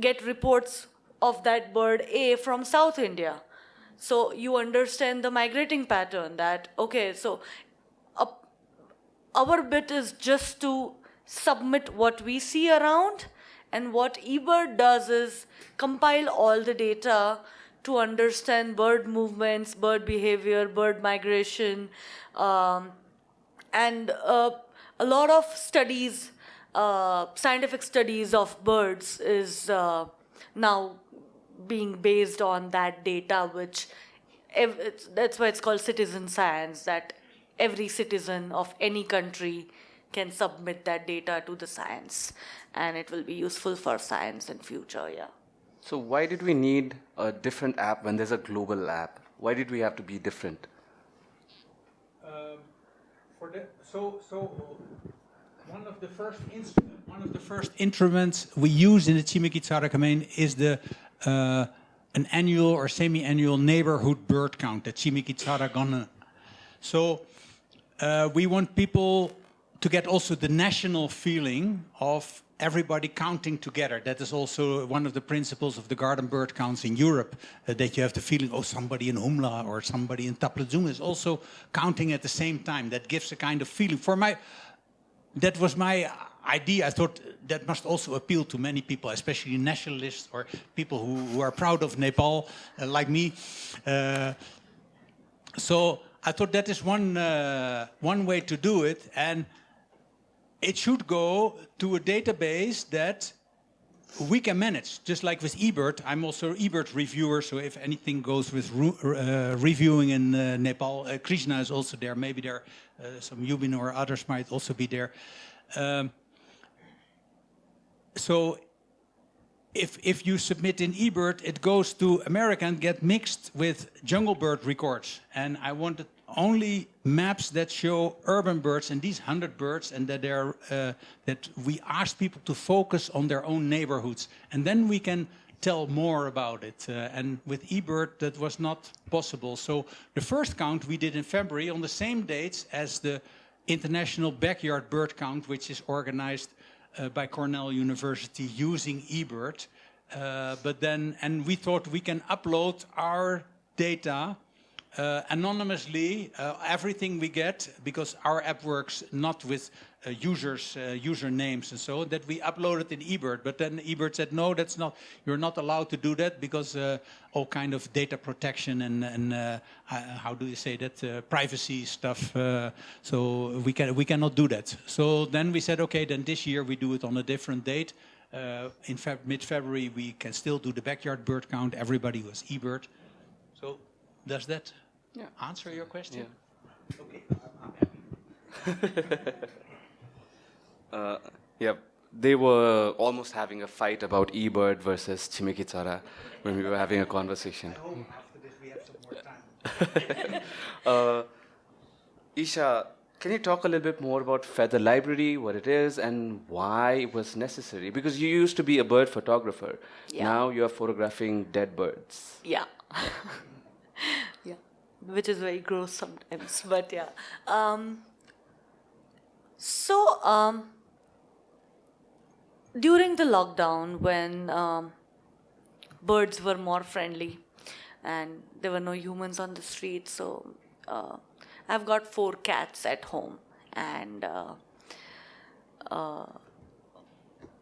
S2: get reports of that bird A from South India. So you understand the migrating pattern that okay, so our bit is just to submit what we see around and what eBird does is compile all the data to understand bird movements bird behavior bird migration um, and uh, a lot of studies uh, scientific studies of birds is uh, now being based on that data which ev- it's, that's why it's called citizen science that every citizen of any country can submit that data to the science and it will be useful for science in future yeah
S1: So why did we need a different app when there's a global app? Why did we have to be different?
S3: Um, for the, so, so one of the first instrument, one of the first instruments we use in the Chimichara domain is the uh, an annual or semi-annual neighborhood bird count at Chimeki Chara Gone. So uh, we want people to get also the national feeling of everybody counting together. That is also one of the principles of the garden bird counts in Europe, uh, that you have the feeling, oh, somebody in Humla or somebody in Taplejung is also counting at the same time. That gives a kind of feeling. For my, that was my idea. I thought that must also appeal to many people, especially nationalists or people who, who are proud of Nepal, uh, like me. Uh, so I thought that is one, uh, one way to do it. And it should go to a database that we can manage, just like with eBird. I'm also eBird reviewer, so if anything goes with uh, reviewing in uh, Nepal, uh, Krishna is also there. Maybe there, uh, some Yubin or others might also be there. Um, so if, if you submit in eBird, it goes to America and get mixed with jungle bird records. And I wanted only maps that show urban birds and these 100 birds and that, they're, uh, that we ask people to focus on their own neighborhoods. And then we can tell more about it. Uh, and with eBird, that was not possible. So the first count we did in February on the same dates as the International Backyard Bird Count, which is organized uh, by Cornell University using eBird. Uh, but then, and we thought we can upload our data uh, anonymously, uh, everything we get, because our app works not with uh, users, uh, user names and so, that we uploaded in eBird. But then eBird said, no, that's not, you're not allowed to do that because uh, all kind of data protection and, and uh, how do you say that, privacy stuff. so we, can, we cannot do that. So then we said, okay, then this year we do it on a different date. in mid-February, we can still do the backyard bird count. Everybody was eBird. So does that yeah. answer your question? Yeah. Okay, I'm happy.
S1: uh, yeah, they were almost having a fight about eBird versus Chimeki Chara when we were having a conversation.
S3: I hope after this we have some more time.
S1: uh, Isha, can you talk a little bit more about Feather Library, what it is, and why it was necessary? Because you used to be a bird photographer. Yeah. Now you are photographing dead birds.
S2: Yeah. yeah, which is very gross sometimes, but yeah. Um, so um, during the lockdown, when um, birds were more friendly and there were no humans on the street, so uh, I've got four cats at home, and uh, uh,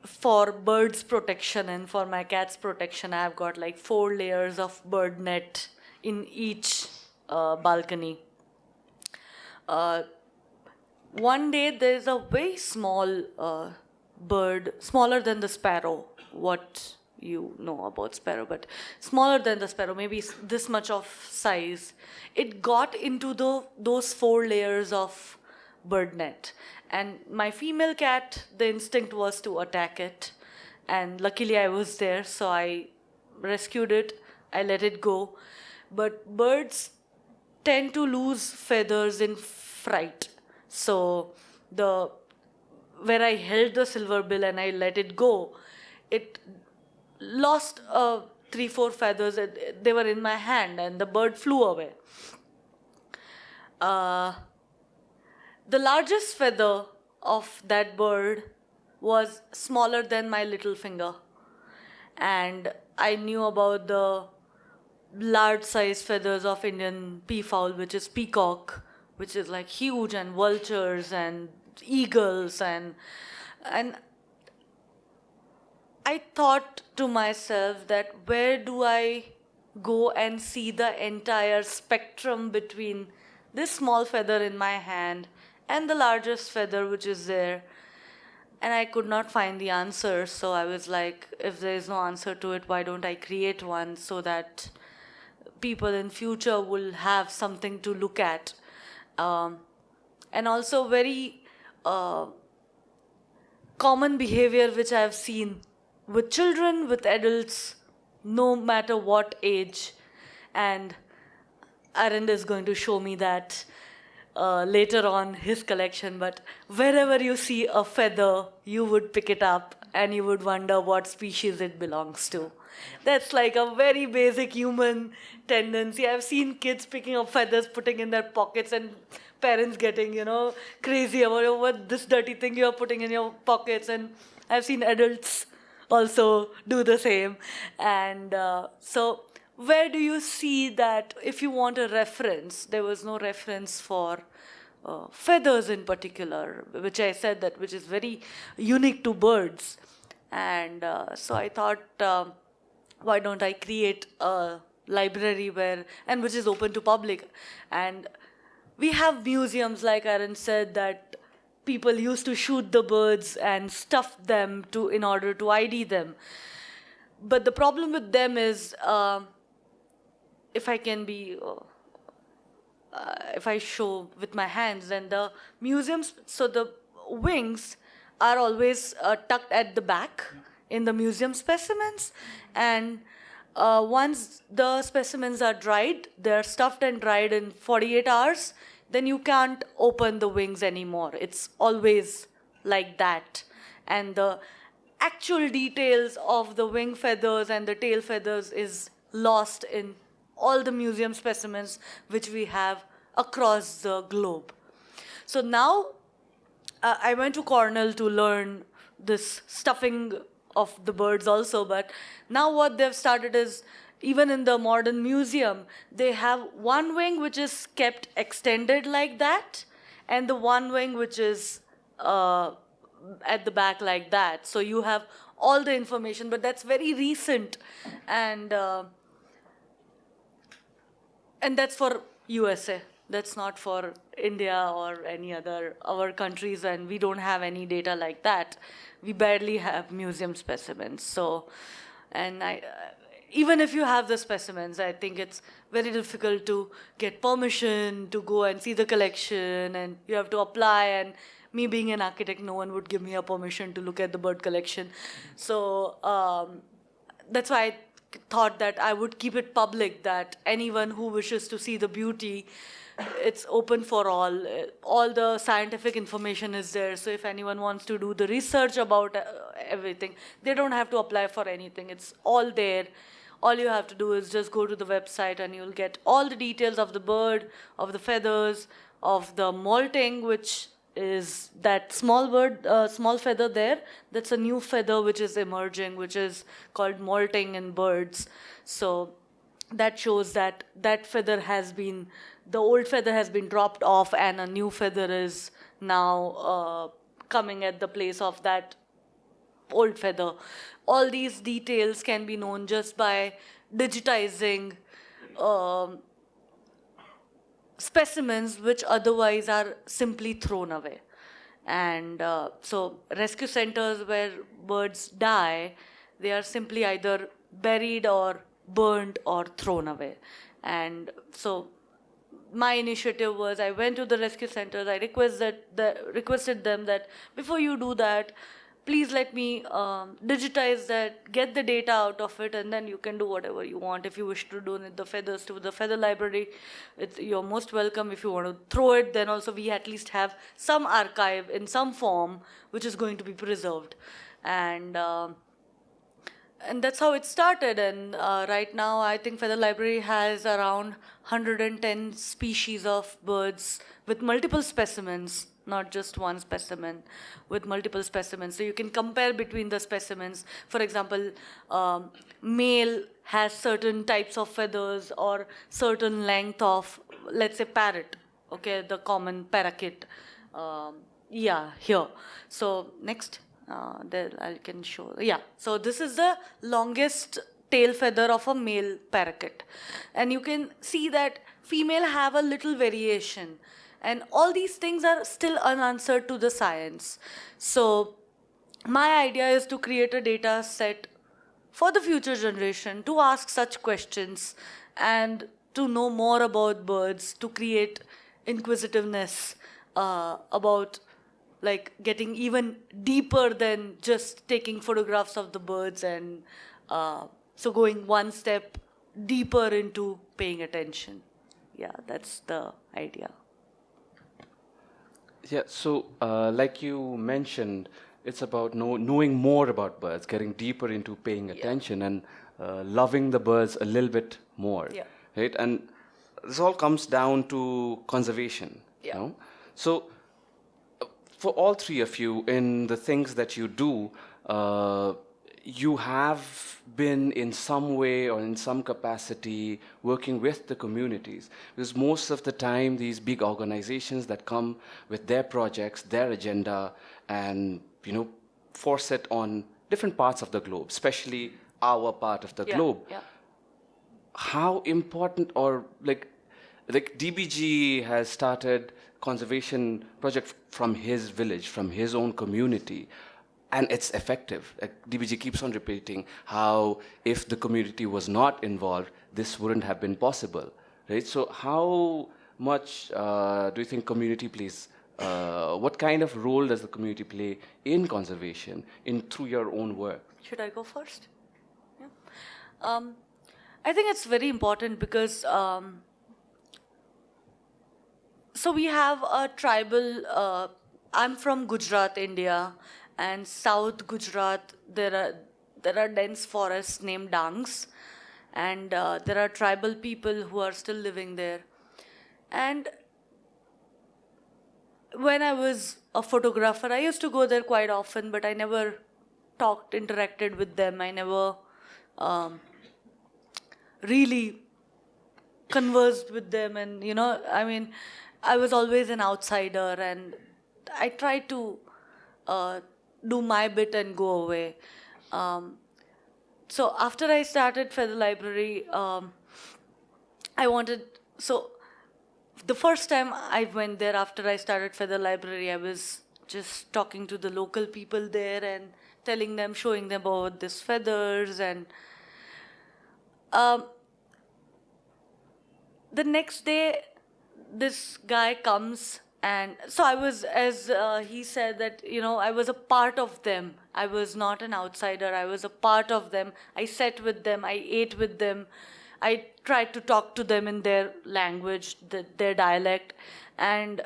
S2: for birds protection and for my cat's protection, I've got like four layers of bird net in each uh, balcony. Uh, one day there's a very small uh, bird, smaller than the sparrow, what you know about sparrow, but smaller than the sparrow, maybe this much of size. It got into the, those four layers of bird net. And my female cat, the instinct was to attack it. And luckily I was there, so I rescued it. I let it go. But birds tend to lose feathers in fright. So the where I held the silver bill and I let it go, it lost uh, three, four feathers. They were in my hand, and the bird flew away. Uh, the largest feather of that bird was smaller than my little finger, and I knew about the large size feathers of Indian peafowl, which is peacock, which is like huge, and vultures and eagles and and I thought to myself that where do I go and see the entire spectrum between this small feather in my hand and the largest feather which is there? And I could not find the answer so I was like if there is no answer to it why don't I create one so that people in future will have something to look at um, and also very uh, common behavior which I have seen with children, with adults, no matter what age. And Arend is going to show me that uh, later on his collection. But wherever you see a feather, you would pick it up and you would wonder what species it belongs to. That's like a very basic human tendency. I've seen kids picking up feathers, putting in their pockets, and parents getting, you know, crazy about oh, what this dirty thing you're putting in your pockets. And I've seen adults also do the same. And uh, so, where do you see that if you want a reference, there was no reference for uh, feathers in particular, which I said that which is very unique to birds. And uh, so I thought, um, why don't I create a library where, and which is open to public. And we have museums, like Arend said, that people used to shoot the birds and stuff them to in order to ID them. But the problem with them is, uh, if I can be, uh, uh, if I show with my hands, then the museums, so the wings are always uh, tucked at the back in the museum specimens, and uh, once the specimens are dried, they're stuffed and dried in 48 hours, then you can't open the wings anymore. It's always like that. And the actual details of the wing feathers and the tail feathers is lost in all the museum specimens which we have across the globe. So now uh, I went to Cornell to learn this stuffing of the birds also, but now what they've started is even in the modern museum, they have one wing which is kept extended like that, and the one wing which is uh, at the back like that. So you have all the information, but that's very recent, and uh, and that's for USA. That's not for India or any other our countries, and we don't have any data like that. We barely have museum specimens. So, and I, uh, even if you have the specimens, I think it's very difficult to get permission to go and see the collection, and you have to apply. And me being an architect, no one would give me a permission to look at the bird collection. So um, that's why I thought that I would keep it public. That anyone who wishes to see the beauty it's open for all. All the scientific information is there. So if anyone wants to do the research about uh, everything, they don't have to apply for anything. It's all there. All you have to do is just go to the website and you'll get all the details of the bird, of the feathers, of the molting, which is that small bird, uh, small feather there. That's a new feather which is emerging, which is called molting in birds. So that shows that that feather has been the old feather has been dropped off and a new feather is now uh, coming at the place of that old feather. All these details can be known just by digitizing um, specimens which otherwise are simply thrown away. And uh, so rescue centers where birds die, they are simply either buried or burned or thrown away. And so my initiative was I went to the rescue centers. I requested the, requested them that before you do that, please let me um, digitize that, get the data out of it, and then you can do whatever you want. If you wish to donate the feathers to the feather library, you're most welcome. If you want to throw it, then also we at least have some archive in some form which is going to be preserved. And uh, and that's how it started. And uh, right now, I think Feather Library has around 110 species of birds with multiple specimens, not just one specimen, with multiple specimens. So you can compare between the specimens. For example, um, male has certain types of feathers or certain length of, let's say, parrot. Okay, the common parakeet. Um, yeah, here. So next. Uh, there I can show. Yeah, so this is the longest tail feather of a male parakeet. And you can see that female have a little variation. And all these things are still unanswered to the science. So my idea is to create a data set for the future generation to ask such questions and to know more about birds, to create inquisitiveness uh, about like getting even deeper than just taking photographs of the birds and uh, so going one step deeper into paying attention. Yeah, that's the idea.
S1: Yeah, so uh, like you mentioned, it's about know, knowing more about birds, getting deeper into paying attention and uh, loving the birds a little bit more.
S2: Yeah.
S1: Right? And this all comes down to conservation.
S2: Yeah.
S1: You know? So, for all three of you, in the things that you do, uh, you have been in some way or in some capacity working with the communities because most of the time these big organizations that come with their projects their agenda and you know force it on different parts of the globe especially our part of the
S2: Yeah,
S1: globe
S2: Yeah.
S1: how important or like like DBG has started conservation project from his village, from his own community, and it's effective. Like DBG keeps on repeating how if the community was not involved, this wouldn't have been possible, right? So how much uh, do you think community plays? Uh, what kind of role does the community play in conservation, in through your own work?
S2: Should I go first? Yeah. Um, I think it's very important because um, so we have a tribal. Uh, I'm from Gujarat, India, and South Gujarat. There are there are dense forests named Dangs, and uh, there are tribal people who are still living there, and when I was a photographer, I used to go there quite often, but I never talked, interacted with them. I never um, really conversed with them, and you know, I mean, I was always an outsider, and I tried to uh, do my bit and go away. Um, so after I started Feather Library, um, I wanted so the first time I went there after I started Feather Library, I was just talking to the local people there and telling them, showing them about these feathers and um, the next day this guy comes and so i was as uh, he said that you know i was a part of them. I was not an outsider. I was a part of them. I sat with them. I ate with them. I tried to talk to them in their language the, their dialect. And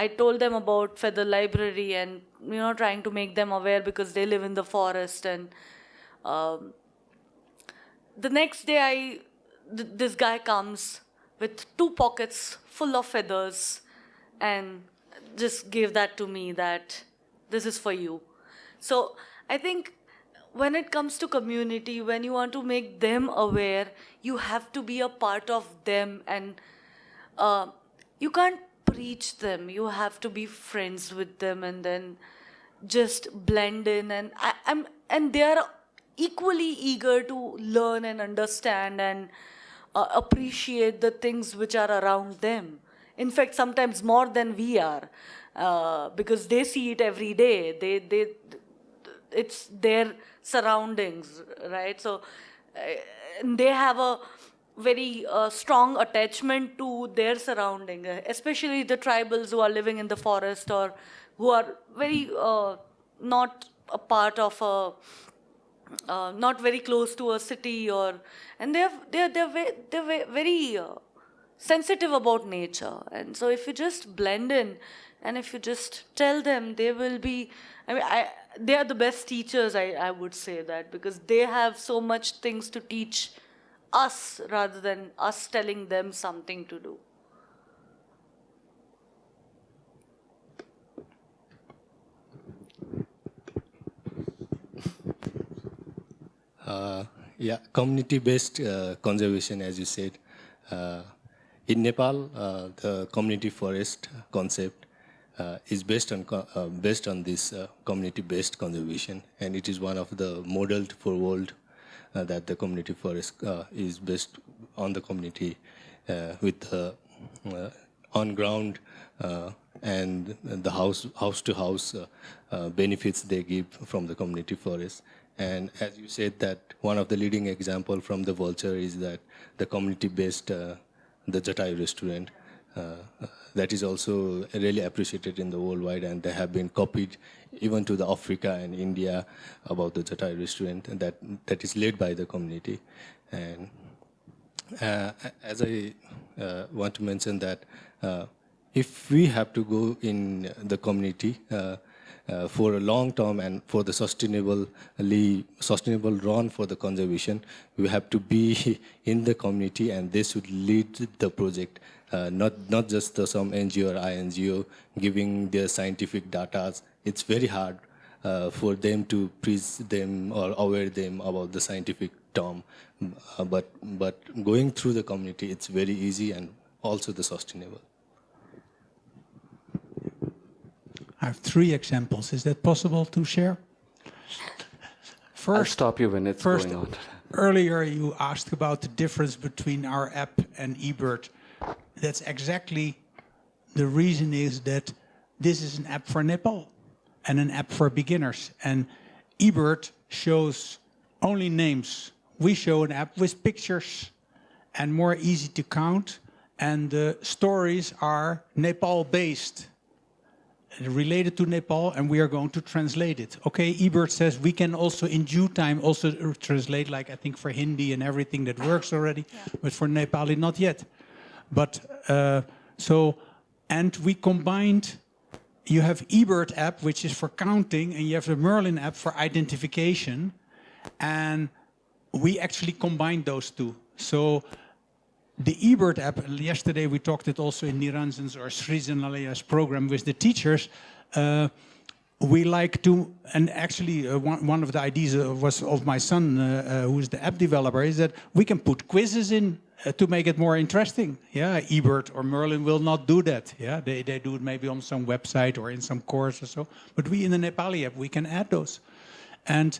S2: i told them about feather library and you know trying to make them aware because they live in the forest and um, the next day i th- this guy comes with two pockets full of feathers and just gave that to me that this is for you. So i think when it comes to community when you want to make them aware you have to be a part of them and uh, you can't preach them. You have to be friends with them and then just blend in and I, i'm and they are equally eager to learn and understand and uh, appreciate the things which are around them. In fact sometimes more than we are uh, because they see it every day. They they it's their surroundings right? So uh, they have a very uh, strong attachment to their surrounding uh, especially the tribals who are living in the forest or who are very uh, not a part of a uh, not very close to a city or and they're they're they're they're very uh, sensitive about nature. And so if you just blend in and if you just tell them they will be i mean i they are the best teachers i i would say that because they have so much things to teach us rather than us telling them something to do
S4: Uh, yeah, community-based uh, conservation, as you said. Uh, in Nepal, uh, the community forest concept uh, is based on uh, based on this community-based conservation, and it is one of the modeled for world that the community forest is based on the community with the on ground and the house house to house benefits they give from the community forest. And as you said, that one of the leading example from the vulture is that the community-based uh, the Jatai restaurant. Uh, that is also really appreciated in the worldwide, and they have been copied even to the Africa and India about the Jatai restaurant, and that that is led by the community. And uh, as I uh, want to mention that uh, if we have to go in the community, uh, for a long term and for the sustainably sustainable run for the conservation, we have to be in the community and they should lead the project. Uh, not not just the, some NGO or INGO giving their scientific data. It's very hard uh, for them to preach them or aware them about the scientific term. Uh, but but going through the community, it's very easy and also the sustainable.
S3: I have three examples. Is that possible to share?
S1: I'll
S3: First,
S1: stop you when it's
S3: first
S1: going on.
S3: earlier you asked about the difference between our app and eBird. That's exactly the reason is that this is an app for Nepal and an app for beginners. And eBird shows only names. We show an app with pictures and more easy to count. And the stories are Nepal based related to Nepal and we are going to translate it. Okay, eBird says we can also in due time also translate like I think for Hindi and everything that works already, but for Nepali not yet. But uh, so, and we combined, you have eBird app which is for counting and you have the Merlin app for identification and we actually combined those two. So the eBird app, yesterday we talked it also in Niranjan's or Srijanalaya's program with the teachers. Uh, we like to, and actually uh, one, one, of the ideas uh, was of my son, uh, uh, who is the app developer, is that we can put quizzes in uh, to make it more interesting. Yeah, eBird or Merlin will not do that. Yeah, they, they do it maybe on some website or in some course or so. But we in the Nepali app, we can add those. And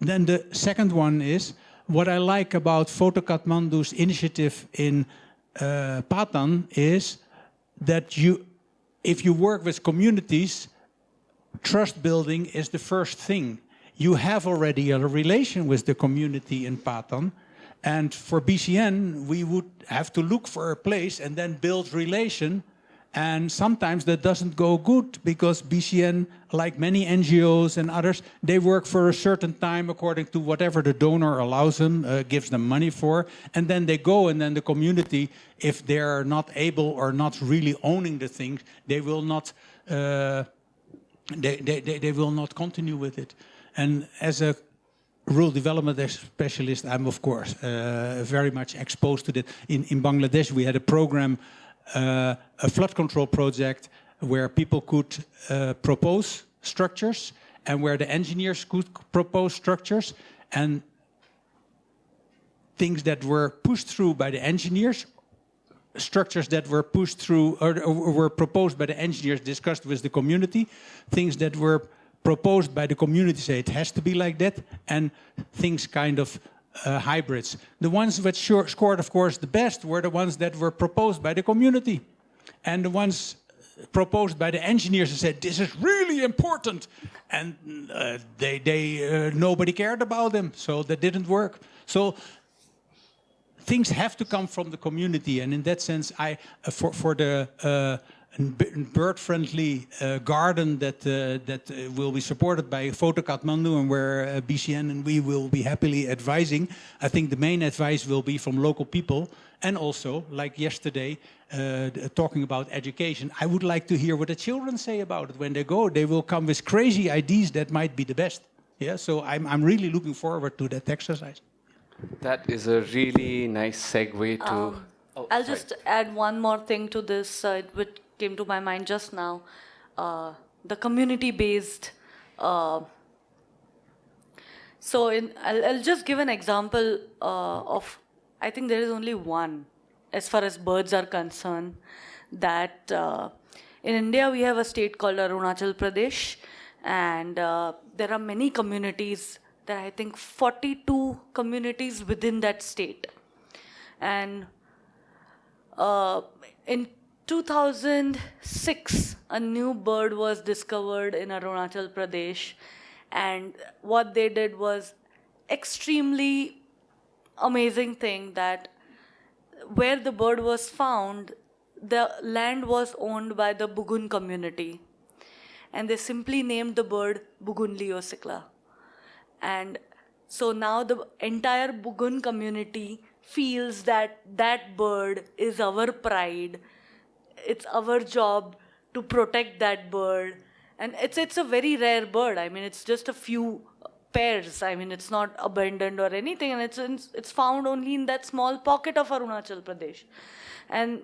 S3: then the second one is, what I like about Photo Kathmandu's initiative in uh, Patan is that you, if you work with communities, trust building is the first thing. You have already a relation with the community in Patan, and for BCN, we would have to look for a place and then build relation and sometimes that doesn't go good because BCN, like many NGOs and others, they work for a certain time according to whatever the donor allows them, uh, gives them money for. And then they go and then the community, if they're not able or not really owning the things, they will not, uh, they, they, they, they will not continue with it. And as a rural development specialist, I'm of course uh, very much exposed to that. In, in Bangladesh, we had a program a flood control project where people could uh, propose structures and where the engineers could propose structures and things that were pushed through by the engineers structures that were pushed through or, or, were proposed by the engineers discussed with the community things that were proposed by the community say it has to be like that and things kind of uh, hybrids. The ones that scored, of course, the best were the ones that were proposed by the community. And the ones proposed by the engineers and said, this is really important. And uh, they, they, uh, nobody cared about them, so that didn't work. So things have to come from the community. And in that sense, I, uh, for, for the uh, bird-friendly uh, garden that uh, that uh, will be supported by Photo Kathmandu and where uh, BCN and we will be happily advising. I think the main advice will be from local people and also, like yesterday, uh, talking about education. I would like to hear what the children say about it when they go. They will come with crazy ideas that might be the best. Yeah, so I'm, I'm really looking forward to that exercise.
S1: That is a really nice segue to... Um,
S2: oh, I'll sorry. just add one more thing to this, uh, which came to my mind just now. Uh, the community-based. Uh, so in, I'll, I'll, just give an example uh, of. I think there is only one, as far as birds are concerned, that uh, in India we have a state called Arunachal Pradesh, and uh, there are many communities. There are I think 42 communities within that state, and uh, in 2006, a new bird was discovered in Arunachal Pradesh, and what they did was extremely amazing thing that where the bird was found, the land was owned by the Bugun community, and they simply named the bird Bugun liocichla. And so now the entire Bugun community feels that that bird is our pride it's our job to protect that bird and it's it's a very rare bird. I mean, it's just a few pairs. I mean, it's not abundant or anything, and it's in, it's found only in that small pocket of Arunachal Pradesh. And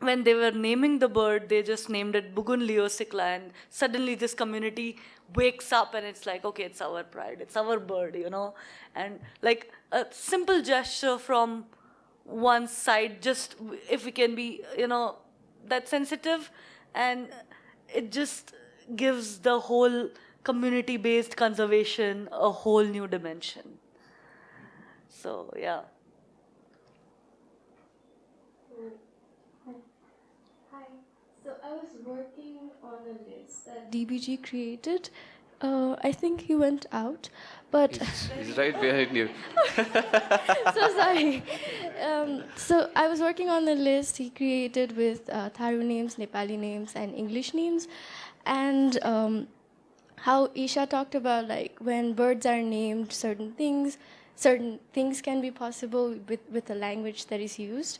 S2: when they were naming the bird, they just named it Bugun liocichla, and suddenly this community wakes up and it's like, okay, it's our pride, it's our bird, you know, and like a simple gesture from one side, just if we can be, you know, that sensitive, and it just gives the whole community-based conservation a whole new dimension. So yeah.
S5: Hi. So I was working on a list that DBG created. Uh, I think he went out, but
S1: He's right behind you.
S5: so sorry. Um, so I was working on the list he created with uh, Tharu names, Nepali names, and English names, and um, how Isha talked about like when birds are named certain things, certain things can be possible with with the language that is used.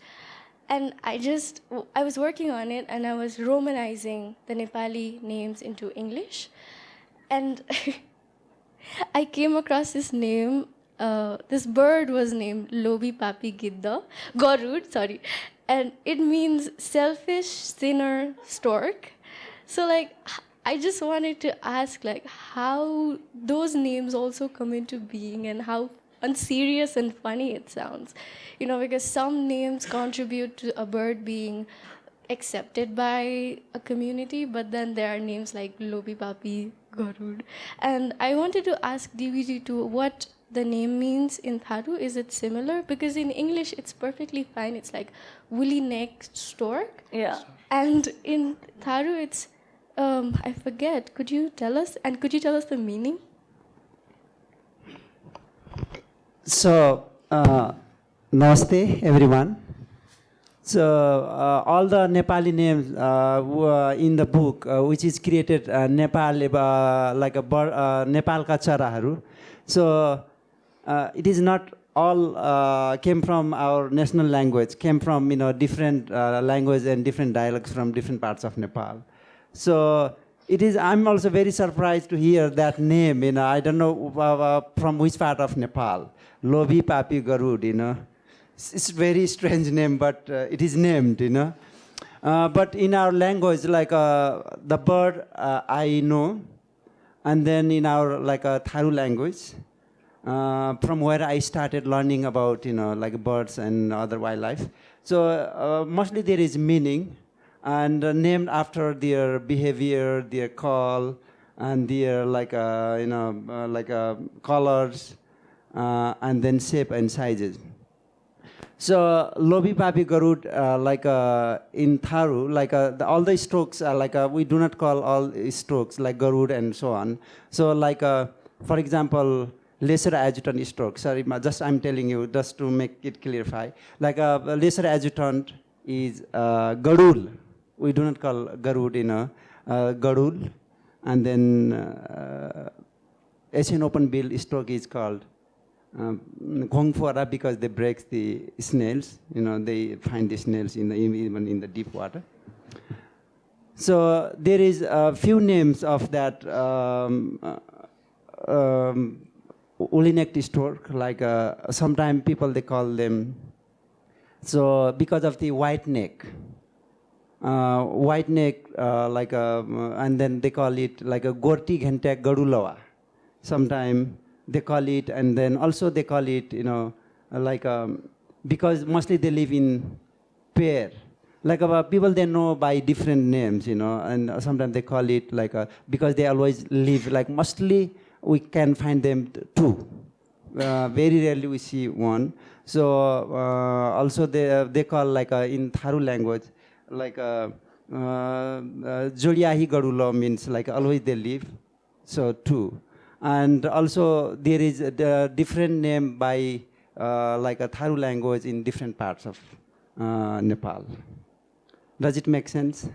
S5: And I just, I was working on it and I was romanizing the Nepali names into English. And I came across this name. Uh, this bird was named Lobi Papi Gidda, Gorud, sorry. And it means selfish, sinner, stork. So, like, I just wanted to ask, like, how those names also come into being and how unserious and funny it sounds. You know, because some names contribute to a bird being accepted by a community, but then there are names like Lobi Papi, Garud. And I wanted to ask DBG to what the name means in Tharu. Is it similar? Because in English it's perfectly fine. It's like woolly necked stork.
S2: Yeah.
S5: And in Tharu it's um, I forget. Could you tell us? And could you tell us the meaning?
S6: So, uh, namaste everyone. So, uh, all the Nepali names uh, were in the book, uh, which is created uh, Nepal, uh, like a uh, Nepal ka. So, uh, it is not all uh, came from our national language, came from you know different uh, language and different dialects from different parts of Nepal. So it is. I'm also very surprised to hear that name. You know, I don't know uh, uh, from which part of Nepal. Lobi Papi Garud. You know, it's, very strange name, but uh, it is named. You know, uh, but in our language, like uh, the bird, uh, I know, and then in our like a Tharu language, uh, from where I started learning about you know like birds and other wildlife. So uh, mostly there is meaning, and uh, named after their behavior, their call, and their like uh, you know uh, like uh, colors, uh, and then shape and sizes. So Lobi Papi Garud, uh, like uh, in Tharu, like uh, the, all the strokes are like uh, we do not call all strokes like Garud and so on. So like uh, for example, lesser adjutant stroke. Sorry, just I'm telling you just to make it clarify. Like a lesser adjutant is uh, Garul. We do not call Garud in a uh, Garul, and then uh, Asian open bill stroke is called um, because they break the snails. You know, they find the snails in the, even in the deep water. So there is a few names of that um, uh, um, stork. Like uh, sometimes people they call them. So because of the white neck, uh, white neck, uh, like a, and then they call it like a gorti ghentek garulawa. Sometimes they call it, and then also they call it, you know, like um, because mostly they live in pair. Like uh, people they know by different names, you know, and sometimes they call it like a, because they always live like mostly we can find them two. Uh, very rarely we see one. So uh, also they they call like uh, in Tharu language like uh, uh, uh, Garulo means like always they live. So two. And also there is a different name by uh, like a Tharu language in different parts of uh, Nepal. Does it make sense?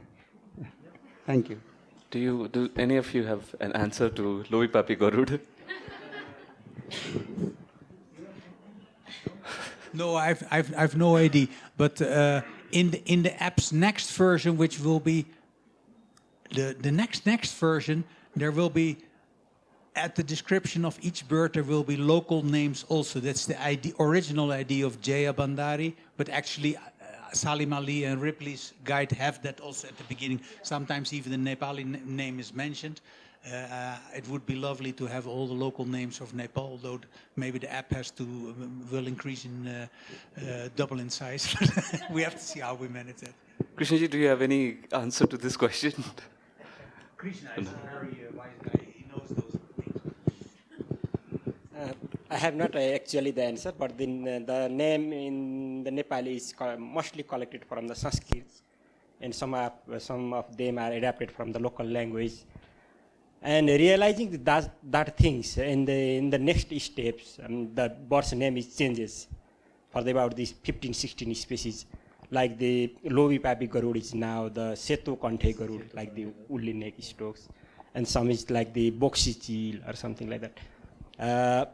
S6: Yeah. Thank you.
S1: Do you do any of you have an answer to Lobi Papi Garud?
S3: No, I've, I've, I've no idea. But uh, in, the, in the app's next version, which will be the, the next next version, there will be at the description of each bird there will be local names also. That's the idea, original idea of Jaya Bandari, but actually uh, Salim Ali and Ripley's guide have that also at the beginning. Sometimes even the Nepali n- name is mentioned. Uh, it would be lovely to have all the local names of Nepal, although th- maybe the app has to um, will increase in uh, uh, double in size. we have to see how we manage that.
S1: Krishnaji, do you have any answer to this question?
S3: Krishna is a very uh, wise guy. He knows those things.
S7: Uh, I have not uh, actually the answer, but the, the name in the Nepali is mostly collected from the Sanskrit, and some of, some of them are adapted from the local language. And realizing that that things in the in the next steps, um, the bird's name is changes for the, about these 15, 16 species, like the Lobi Papi Garud is now the Seto Kanthe Garud, like the woolly neck storks, and some is like the Boxy Chil or something like that. Uh,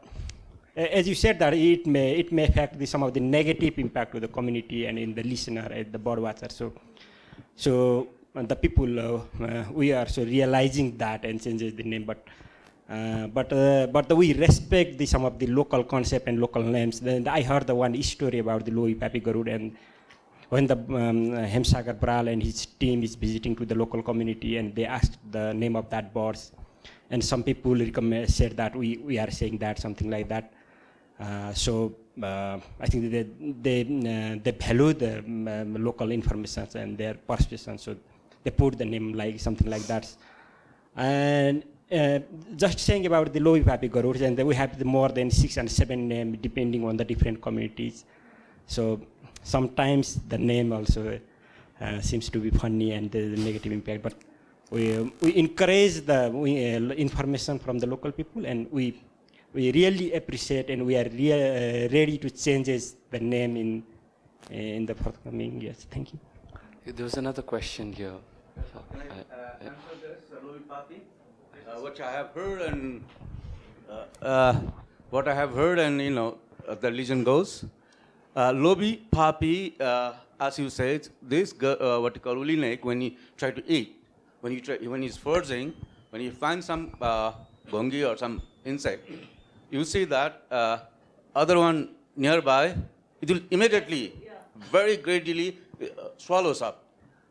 S7: as you said that it may it may affect the, some of the negative impact to the community and in the listener and the bird watcher. So, so uh, the people uh, uh, we are so realizing that and changes the name, but. Uh, but uh, but we respect the, some of the local concept and local names. Then I heard the one story about the Lobi Papi Garud and when the um, Hem Sagar Baral and his team is visiting to the local community and they asked the name of that birds and some people recommend, said that we, we are saying that something like that. Uh, so uh, I think they they, uh, they value the um, um, local information and their perception so they put the name like something like that. And uh, just saying about the Lobi Papi Garuds, and we have more than six and seven names depending on the different communities. So sometimes the name also uh, seems to be funny and the negative impact, but we, um, we encourage the we, uh, information from the local people and we, we really appreciate and we are rea- uh, ready to change the name in, in the forthcoming years. Thank you.
S1: There was another question here.
S8: Can I
S1: I-
S8: uh, answer this, uh, Lobi Papi? Uh, What I have heard and, uh, uh, what I have heard and, you know, uh, the legend goes, uh, Lobi Papi, uh, as you said, this, gu- uh, what you call uli neck, when he try to eat, when he try, when he's foraging, when he finds some uh, gongi or some insect, you see that uh, other one nearby, it will immediately, very gradually uh, swallows up.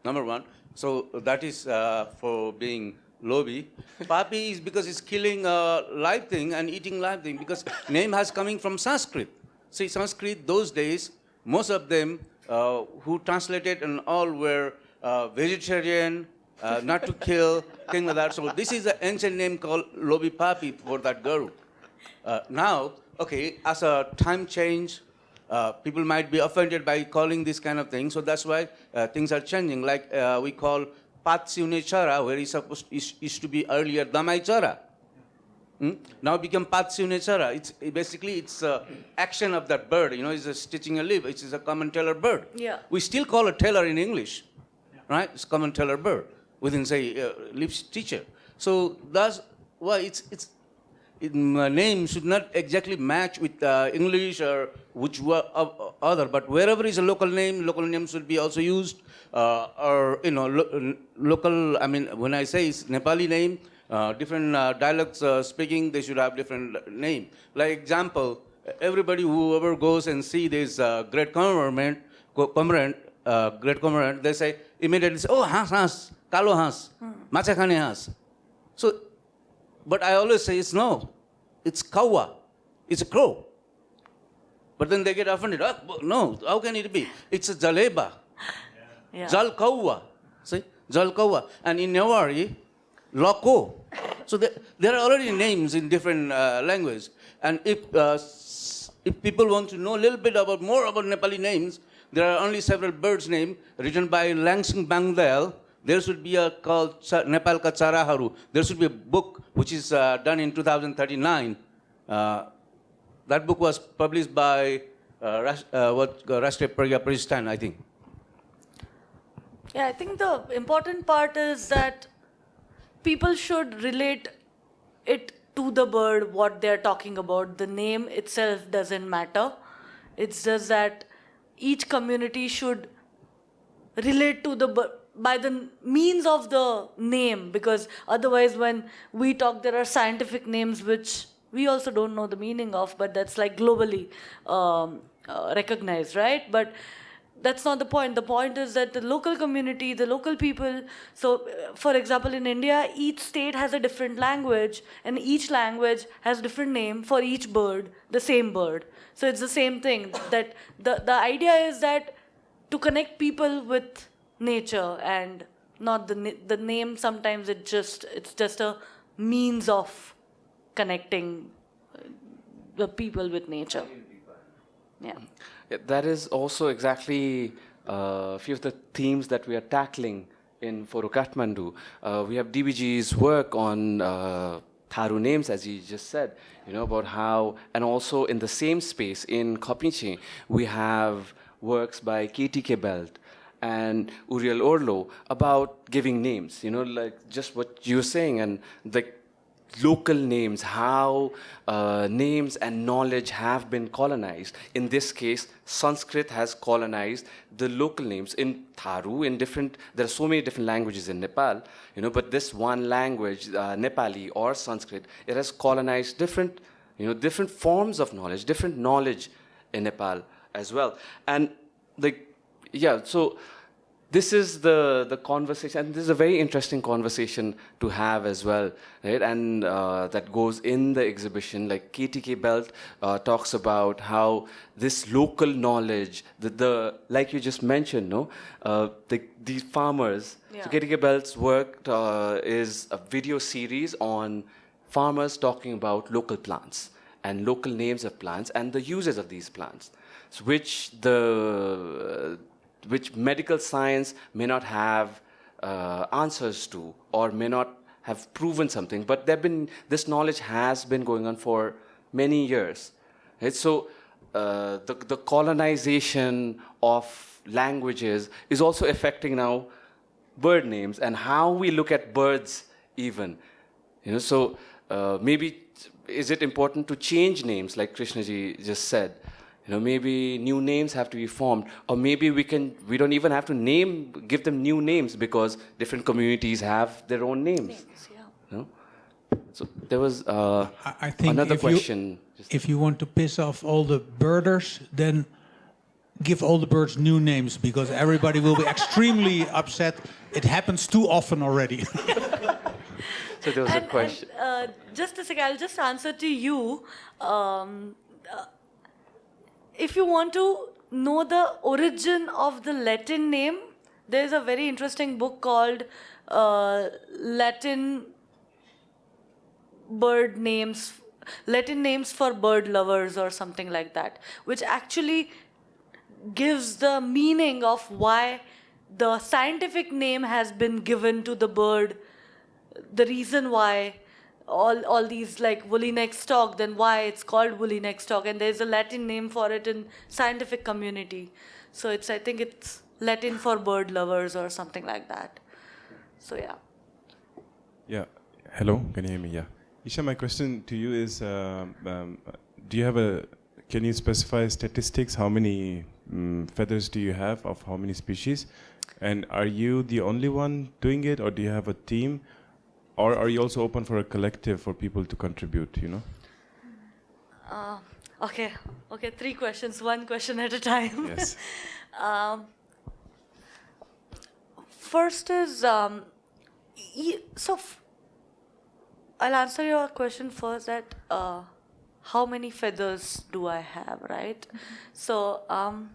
S8: Number one. So that is uh, for being lobby. Papi is because it's killing a live thing and eating live thing because name has coming from Sanskrit. See, Sanskrit those days, most of them uh, who translated and all were uh, vegetarian, uh, not to kill, thing like that. So this is an ancient name called Lobi Papi for that girl. Uh, now, okay, as a time change, uh, people might be offended by calling this kind of thing, so that's why uh, things are changing. Like uh, we call Patsiune Chara, where it's supposed is used to be earlier Damai Chara. Hmm? Now become Patsiune Chara. It's it basically it's action of that bird. You know, it's a stitching a leaf. It is a common tailor bird.
S2: Yeah.
S8: We still call a tailor in English, right? It's common tailor bird within say uh, leaf stitcher. So that's why it's it's it, name should not exactly match with uh, English or which uh, other, but wherever is a local name, local name should be also used. Uh, or you know, lo- local. I mean, when I say it's Nepali name, uh, different uh, dialects speaking, they should have different name. Like example, everybody whoever goes and see this uh, great cormorant, co- cormorant, uh, great cormorant, they say immediately say, oh, has has, kalo has, macha khane has. So but I always say it's no. It's kawa. It's a crow. But then they get offended. "Ah, b- no, how can it be? It's a jaleba.
S2: Yeah.
S8: Jal kawa. See? Jal kawa. And in Newari, loko. So there, there are already names in different uh, language. And if, uh, if people want to know a little bit about more about Nepali names, there are only several birds' names written by Lain Singh Bangdel. There should be a called Nepal Ka Charaharu. There should be a book which is uh, done in 2039. Uh, that book was published by uh, uh, what uh, Rashtriya I think.
S2: Yeah, I think the important part is that people should relate it to the bird, what they're talking about. The name itself doesn't matter. It's just that each community should relate to the by the means of the name because otherwise when we talk there are scientific names which we also don't know the meaning of but that's like globally um, uh, recognized right? But that's not the point. The point is that the local community the local people so uh, for example in india each state has a different language and each language has different name for each bird the same bird. So it's the same thing that the, the idea is that to connect people with nature and not the the name sometimes it just it's just a means of connecting uh, the people with nature. Yeah
S1: Yeah, that is also exactly uh, a few of the themes that we are tackling in Photo Kathmandu. Uh, we have DBG's work on uh, Tharu names, as you just said, you know, about how, and also in the same space in Kopinche, we have works by KTK Belt and Uriel Orlo about giving names, you know, like just what you were saying, and the local names, how uh, names and knowledge have been colonized. In this case, Sanskrit has colonized the local names in Tharu. In different, there are so many different languages in Nepal, you know. But this one language, uh, Nepali or Sanskrit, it has colonized different, you know, different forms of knowledge, different knowledge in Nepal as well. And like, yeah, so this is the the conversation and this is a very interesting conversation to have as well right? And uh, that goes in the exhibition like ktk belt uh, talks about how this local knowledge the, the like you just mentioned no? Uh, the, these farmers so ktk belt's work uh, is a video series on farmers talking about local plants and local names of plants and the uses of these plants so which the which medical science may not have uh, answers to or may not have proven something but been this knowledge has been going on for many years right? so uh, the, the colonization of languages is also affecting now bird names and how we look at birds even you know so uh, maybe is it important to change names like krishnaji just said you know maybe new names have to be formed or maybe we can we don't even have to name give them new names because different communities have their own names
S2: yeah.
S1: you know? so there was uh,
S3: I, I think
S1: another
S3: if
S1: question
S3: You, if you want to piss off all the birders, then give all the birds new names because everybody will be extremely upset. It happens too often already.
S1: so there was a question
S2: and, uh, just a second, I'll just answer to you. Um, if you want to know the origin of the Latin name, there's a very interesting book called uh, Latin bird names, Latin names for bird lovers or something like that, which actually gives the meaning of why the scientific name has been given to the bird, the reason why all, all these like woolly neck stork, then why it's called woolly neck stork, and there's a Latin name for it in scientific community. So it's I think it's Latin for bird lovers or something like that. So yeah.
S9: Yeah. Hello. Can you hear me? Yeah. Isha, my question to you is: um, um, Do you have a? Can you specify statistics? How many mm feathers do you have of how many species? And are you the only one doing it, or do you have a team, or are you also open for a collective for people to contribute? You know.
S2: Uh, okay, okay, three questions, one question at a time.
S9: Yes.
S2: um, first is um, y- so. F- I'll answer your question first. That uh, how many feathers do I have, right? So um,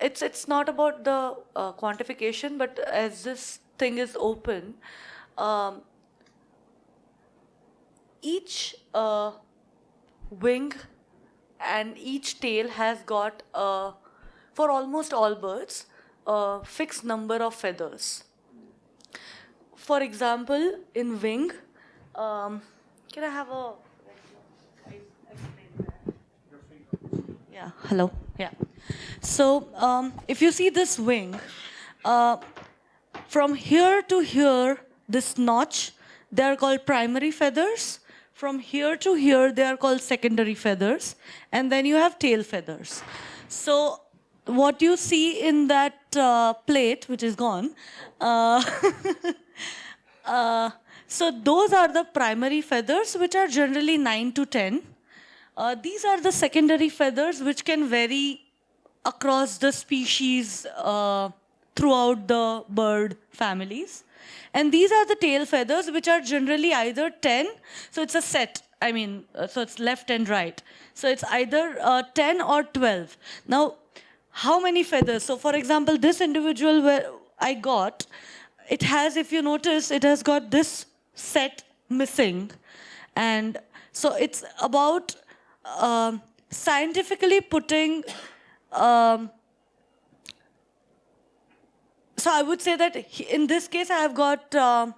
S2: it's it's not about the uh, quantification, but as this thing is open, um, each uh, wing and each tail has got a, for almost all birds a fixed number of feathers. For example in wing um, can i have a yeah hello yeah. So um, if you see this wing uh, from here to here this notch they are called primary feathers from here to here they are called secondary feathers and then you have tail feathers so what you see in that uh, plate, which is gone, uh, uh, so those are the primary feathers, which are generally 9 to 10. Uh, these are the secondary feathers, which can vary across the species uh, throughout the bird families. And these are the tail feathers, which are generally either 10, so it's a set. I mean, uh, so it's left and right. So it's either uh, 10 or 12. Now, how many feathers? So for example, this individual where I got, it has, if you notice, it has got this set missing. And so it's about um scientifically putting um, so I would say that in this case, I have got uh,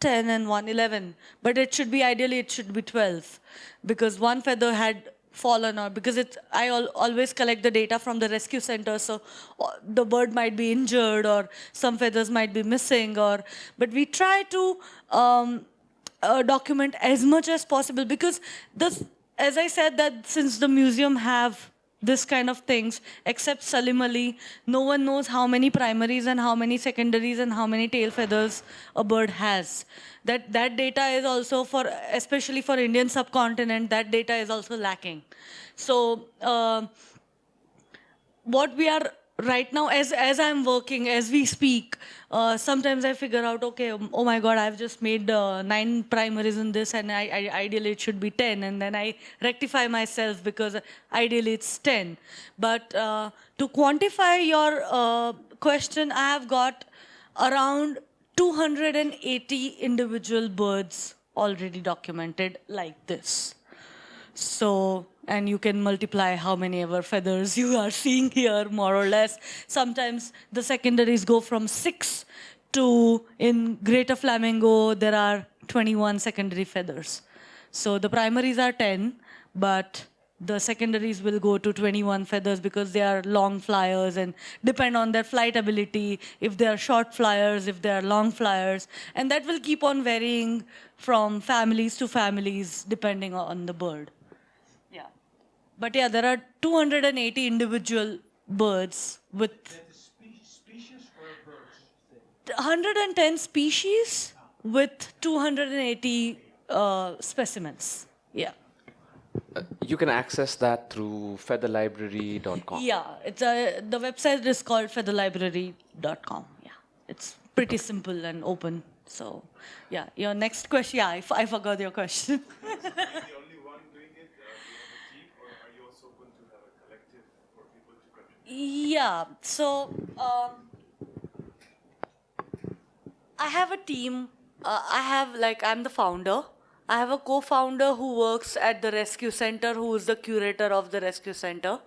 S2: 10 and 1, 11. But it should be, ideally, it should be 12. Because one feather had fallen or because it, I al always collect the data from the rescue center. So the bird might be injured or some feathers might be missing. or But we try to um, uh, document as much as possible because this, as I said that since the museum have this kind of things, except Salim Ali, no one knows how many primaries and how many secondaries and how many tail feathers a bird has. That, that data is also for, especially for Indian subcontinent, that data is also lacking. So uh, what we are right now as as i'm working as we speak uh, sometimes i figure out okay um, oh my god i've just made uh, nine primaries in this and I, I ideally it should be 10 and then i rectify myself because ideally it's 10 but uh, to quantify your uh, question i have got around 280 individual birds already documented like this. So, and you can multiply how many ever feathers you are seeing here, more or less. Sometimes the secondaries go from six to, in Greater Flamingo, there are 21 secondary feathers. So the primaries are 10, but the secondaries will go to 21 feathers because they are long flyers and depend on their flight ability, if they are short flyers, if they are long flyers. And that will keep on varying from families to families depending on the bird. Yeah. But yeah, there are 280 individual birds with 110 species with 280 uh, specimens. Yeah.
S1: Uh, you can access that through featherlibrary.com.
S2: Yeah, it's a, the website is called featherlibrary.com. Yeah, it's pretty simple and open. So, yeah, your next question. Yeah, I, f- I forgot your question. Yeah, so um, I have a team. Uh, I have, like, I'm the founder. I have a co founder who works at the rescue center, who is the curator of the rescue center.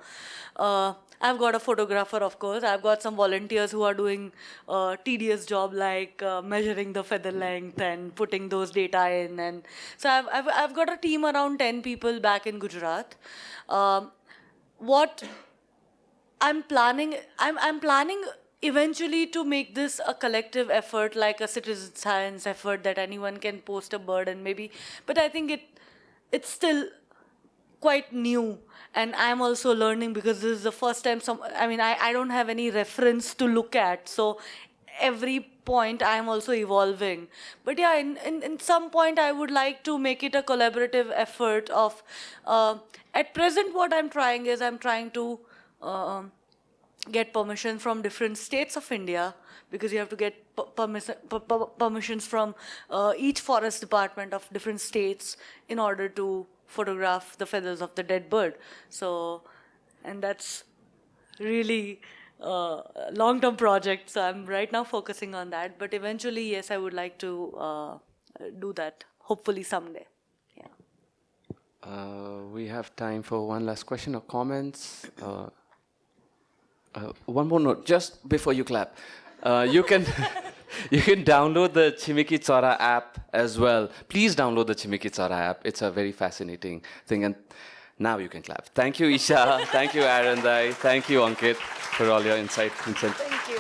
S2: Uh, I've got a photographer, of course. I've got some volunteers who are doing uh, tedious job like uh, measuring the feather length and putting those data in. And so I've, I've, I've got a team around 10 people back in Gujarat. Um, what I'm planning I'm I'm planning eventually to make this a collective effort like a citizen science effort that anyone can post a bird and maybe. But I think it it's still quite new. And I'm also learning because this is the first time some I mean I, I don't have any reference to look at. So every point I'm also evolving. But yeah in, in, in some point I would like to make it a collaborative effort of uh, at present what I'm trying is I'm trying to um, get permission from different states of India because you have to get permissions from uh, each forest department of different states in order to photograph the feathers of the dead bird. So, and that's really uh, long-term project. So I'm right now focusing on that. But eventually, yes, I would like to uh, do that. Hopefully someday. Yeah.
S1: Uh, we have time for one last question or comments. Uh, one more note, just before you clap. Uh, you can you can download the Chimeki Chara app as well. Please download the Chimeki Chara app. It's a very fascinating thing. And now you can clap. Thank you, Isha. Thank you, Arend Dai. Thank you, Ankit, for all your insight.
S2: Thank you.